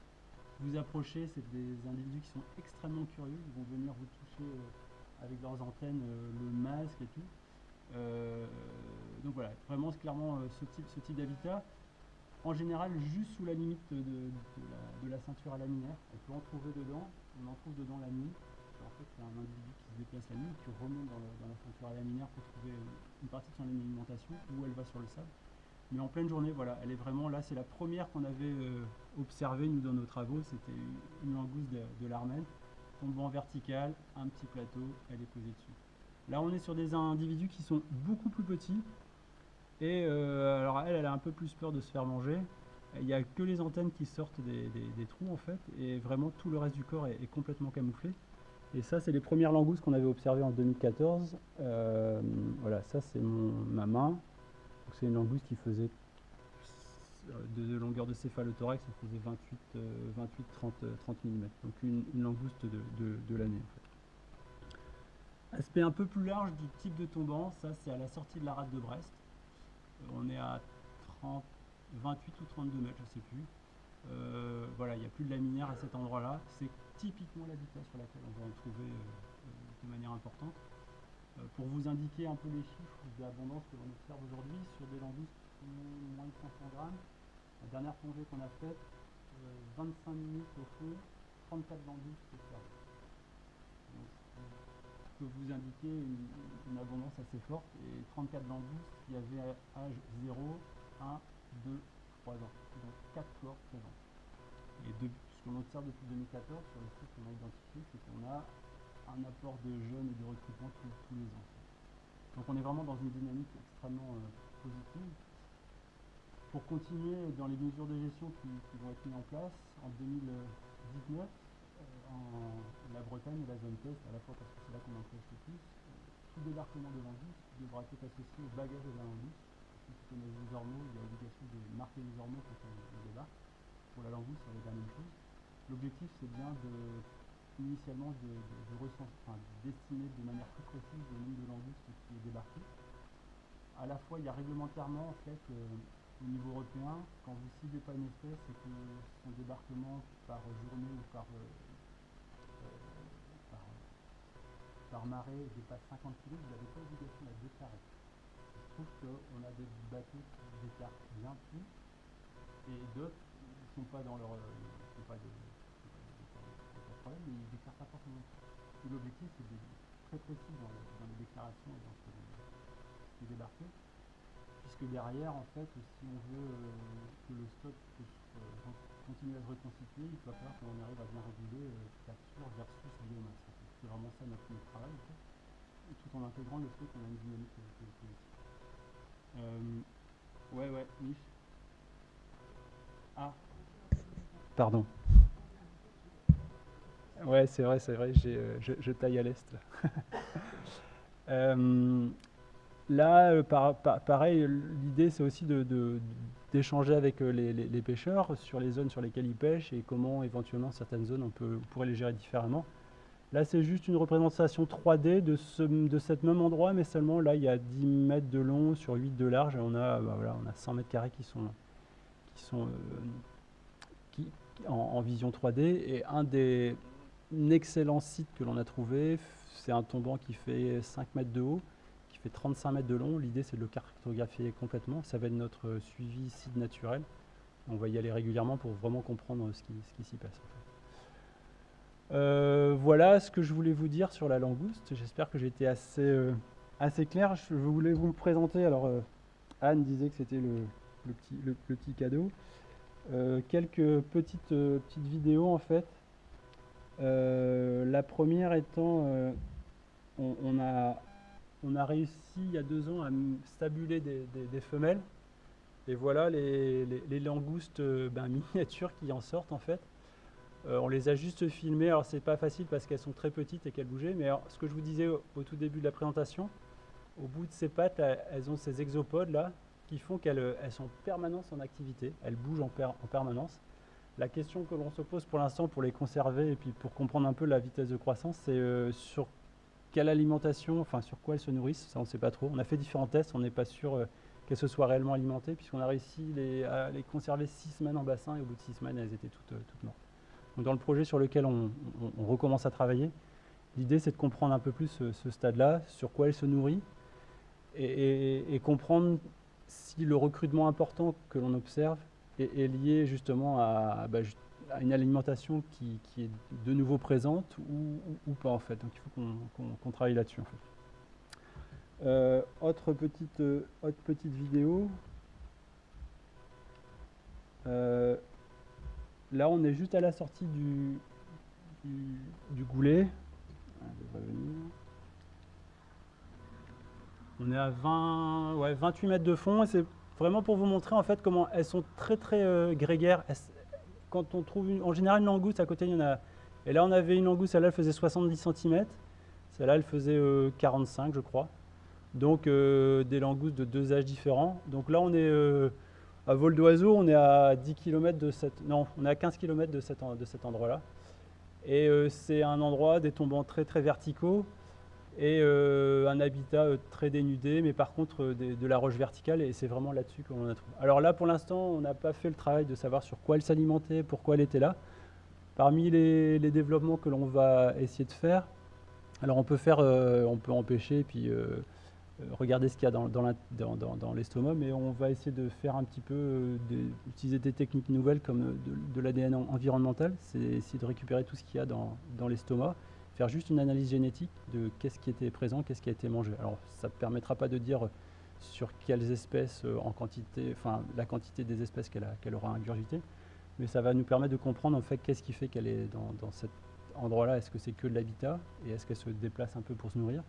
vous approchez, c'est des individus qui sont extrêmement curieux, ils vont venir vous toucher euh, avec leurs antennes, euh, le masque et tout. Euh, donc voilà, vraiment clairement ce type, d'habitat. En général, juste sous la limite de, la, ceinture à laminaire, on peut en trouver dedans, on en trouve dedans la nuit. En fait, c'est un individu qui se déplace la nuit, qui remonte dans la ceinture à laminaire pour trouver une partie de son alimentation, où elle va sur le sable. Mais en pleine journée, voilà, elle est vraiment là. C'est la première qu'on avait euh, observée, nous, dans nos travaux. C'était une langouste de, l'Armène, tombant vertical, un petit plateau, elle est posée dessus. Là, on est sur des individus qui sont beaucoup plus petits. Et euh, alors, elle, elle a un peu plus peur de se faire manger. Il n'y a que les antennes qui sortent des, trous, en fait. Et vraiment, tout le reste du corps est, complètement camouflé. Et ça, c'est les premières langoustes qu'on avait observées en 2014. Euh, voilà, ça, c'est ma main c'est une langouste qui faisait de, longueur de céphalothorax, ça faisait 28, 28 30, 30 mm. Donc une, langouste de, l'année Aspect un peu plus large du type de tombant, ça c'est à la sortie de la rade de Brest. Euh, on est à 30, 28 ou 32 mètres, je ne sais plus. Euh, voilà, il n'y a plus de laminaire à cet endroit-là. C'est typiquement l'habitat sur laquelle on va en trouver euh, de manière importante. Euh, pour vous indiquer un peu les chiffres d'abondance que l'on observe aujourd'hui sur des langoustes qui moins de 500 grammes. La dernière plongée qu'on a faite, 25 euh, minutes au fond, 34 langoustes observées. Donc, je peux vous indiquer une, abondance assez forte et 34 langoustes qui avaient âge 0, 1, 2, 3 ans. Donc 4 corps présents. Et ce qu'on observe depuis 2014 sur les sites qu'on a identifiés, c'est qu'on a un apport de jeunes et de recrutement tous, les ans. Donc on est vraiment dans une dynamique extrêmement euh, positive. Pour continuer dans les mesures de gestion qui, vont être mises en place, en 2019, euh, en la Bretagne et la zone test, à la fois parce que c'est là qu'on teste le plus, euh, tout débarquement de l'Angus devra être associé au bagage de. Si vous connaissez les il y a l'obligation de marquer les ormeaux quand on, débarque. Pour la langouste, c'est la même chose. L'objectif, c'est bien de initialement de, de, d'estimer de manière plus précise le nombre de langoustes qui est débarqué. À la fois, il y a réglementairement, en fait, euh, au niveau européen, quand vous ciblez pas une espèce et que son débarquement par journée ou par, euh, euh, par, marée dépasse 50 kg, vous n'avez pas l'obligation de la déclarer. Il se trouve qu'on a des bateaux qui déclarent bien plus et d'autres ne sont pas dans leur... problème, mais il ne déclare pas forcément. L'objectif, c'est d'être très précis dans, les déclarations et dans ce qui est débarqué, puisque derrière, en fait, si on veut euh, que le stock euh, continue à se reconstituer, il va falloir qu'on arrive à bien réguler euh, capture versus biomasse. C'est vraiment ça notre, travail, en fait. Tout en intégrant le fait qu'on a une dynamique positive. Euh, ouais, ouais, niche. Ah, pardon. Ouais, c'est vrai, c'est vrai, euh, je, taille à l'est. <laughs> euh, là, euh, pareil, l'idée c'est aussi d'échanger avec euh, les, pêcheurs sur les zones sur lesquelles ils pêchent et comment éventuellement certaines zones on, peut, pourrait les gérer différemment. Là, c'est juste une représentation 3D de, ce, même endroit, mais seulement là, il y a 10 mètres de long sur 8 de large et on a, bah, voilà, on a 100 mètres carrés qui sont, qui sont en, en, vision 3D. Et un des, excellent site que l'on a trouvé. C'est un tombant qui fait 5 mètres de haut, qui fait 35 mètres de long. L'idée, c'est de le cartographier complètement. Ça va être notre suivi site naturel. On va y aller régulièrement pour vraiment comprendre ce qui, s'y passe. Euh, voilà ce que je voulais vous dire sur la langouste. J'espère que j'ai été assez, euh, clair. Je voulais vous présenter alors, euh, Anne disait que c'était le, petit, le, petit cadeau. quelques petites, petites vidéos en fait. La première étant, on, a, on a réussi il y a deux ans à stabuler des, femelles. Et voilà les, langoustes ben, <laughs> miniatures qui en sortent en fait. Euh, on les a juste filmées. Alors c'est pas facile parce qu'elles sont très petites et qu'elles bougeaient. Mais ce que je vous disais au, tout début de la présentation, au bout de ces pattes, elles ont ces exopodes là qui font qu'elles sont en permanence en activité. Elles bougent en, en permanence. La question que l'on se pose pour l'instant pour les conserver et puis pour comprendre un peu la vitesse de croissance, c'est euh, sur quelle alimentation, enfin sur quoi elles se nourrissent. Ça on ne sait pas trop. On a fait différents tests, on n'est pas sûr euh, qu'elles se soient réellement alimentées puisqu'on a réussi à les conserver six semaines en bassin et au bout de six semaines elles étaient toutes, toutes mortes dans le projet sur lequel on, recommence à travailler, l'idée c'est de comprendre un peu plus ce, stade-là, sur quoi elle se nourrit, et, comprendre si le recrutement important que l'on observe est, lié justement bah, à, une alimentation qui, est de nouveau présente ou, pas en fait. Donc il faut qu'on travaille là-dessus en fait. Euh, autre, petite, autre petite vidéo. Euh, Là, on est juste à la sortie du, du, goulet. On est à 20, ouais, 28 mètres de fond et c'est vraiment pour vous montrer en fait comment elles sont très très euh, grégaires. quand on trouve en général une langouste à côté, il y en a. Et là, on avait une langouste, celle-là, elle faisait 70 cm. Celle-là, elle faisait 45, euh, je crois. Donc, euh, des langoustes de deux âges différents. Donc là, on est à vol d'oiseau, on est à 10 km de cette, non, on est à 15 km de, de cet endroit-là. Et c'est un endroit des tombants très très verticaux et euh, un habitat euh, très dénudé, mais par contre de, la roche verticale, et c'est vraiment là-dessus qu'on a trouvé. Alors là, pour l'instant, on n'a pas fait le travail de savoir sur quoi elle s'alimentait, pourquoi elle était là. Parmi les, développements que l'on va essayer de faire, alors on peut faire, on peut empêcher, puis euh, regarder ce qu'il y a dans, l'estomac, mais on va essayer de faire un petit peu, euh, d'utiliser des techniques nouvelles comme euh, de, l'ADN environnemental, c'est essayer de récupérer tout ce qu'il y a dans, l'estomac, faire juste une analyse génétique de qu'est-ce qui était présent, qu'est-ce qui a été mangé. Alors ça ne permettra pas de dire sur quelles espèces en quantité, enfin la quantité des espèces qu'elle aura ingurgité, mais ça va nous permettre de comprendre en fait qu'est-ce qui fait qu'elle est dans, dans cet endroit-là. Est-ce que c'est que de l'habitat et est-ce qu'elle se déplace un peu pour se nourrir?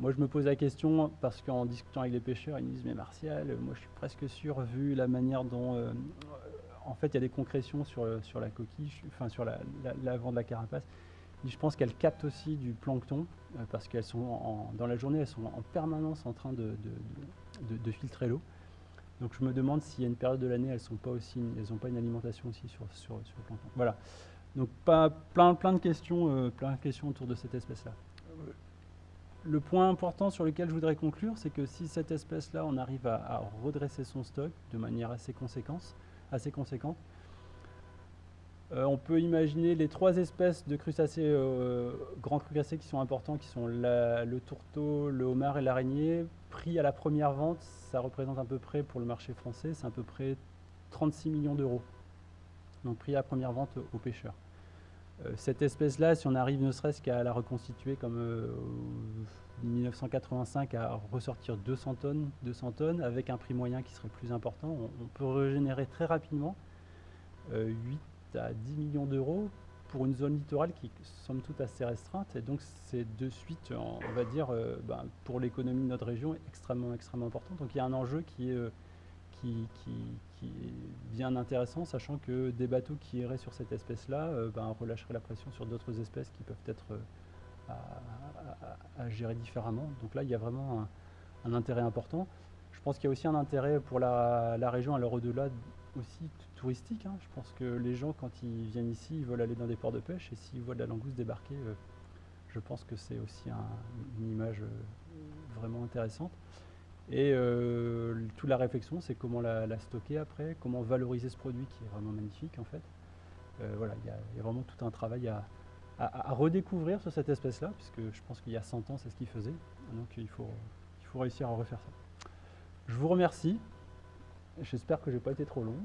Moi, je me pose la question parce qu'en discutant avec les pêcheurs, ils me disent Mais Martial, moi je suis presque sûr, vu la manière dont. Euh, en fait, il y a des concrétions sur, sur la coquille, enfin sur l'avant de la carapace. Je pense qu'elles captent aussi du plancton euh, parce qu'elles sont dans la journée, elles sont en permanence en train de, filtrer l'eau. Donc je me demande s'il y a une période de l'année, elles n'ont pas elles pas une alimentation aussi sur, sur, sur, le plancton. Voilà. Donc pas, plein, plein de questions, euh, plein de questions autour de cette espèce-là le point important sur lequel je voudrais conclure, c'est que si cette espèce-là, on arrive à, redresser son stock de manière assez, assez conséquente euh, on peut imaginer les trois espèces de crustacés, euh, grands crustacés qui sont importants, qui sont le tourteau, le homard et l'araignée. Pris à la première vente, ça représente à peu près, pour le marché français, c'est à peu près 36 millions d'euros. Donc prix à la première vente aux pêcheurs. Euh, cette espèce-là, si on arrive ne serait-ce qu'à la reconstituer comme euh, en 1985 à ressortir 200 tonnes, 200 tonnes avec un prix moyen qui serait plus important, on, peut régénérer très rapidement 8 euh, à 10 millions d'euros pour une zone littorale qui somme toute assez restreinte. Et donc c'est de suite, on va dire, ben, pour l'économie de notre région, extrêmement, extrêmement important. Donc il y a un enjeu qui est qui, est bien intéressant, sachant que des bateaux qui iraient sur cette espèce-là euh, ben, relâcheraient la pression sur d'autres espèces qui peuvent être euh, à, gérer différemment. Donc là, il y a vraiment un, intérêt important. Je pense qu'il y a aussi un intérêt pour la, région à l'heure au-delà aussi touristique. Hein. Je pense que les gens, quand ils viennent ici, ils veulent aller dans des ports de pêche et s'ils voient de la langouste débarquer, euh, je pense que c'est aussi une image vraiment intéressante. Et euh, toute la réflexion, c'est comment la, stocker après, comment valoriser ce produit qui est vraiment magnifique en fait. Euh, voilà, il y, a vraiment tout un travail à, redécouvrir sur cette espèce-là, puisque je pense qu'il y a 100 ans, c'est ce qu'il faisait. Donc il faut réussir à refaire ça. Je vous remercie. J'espère que je n'ai pas été trop long.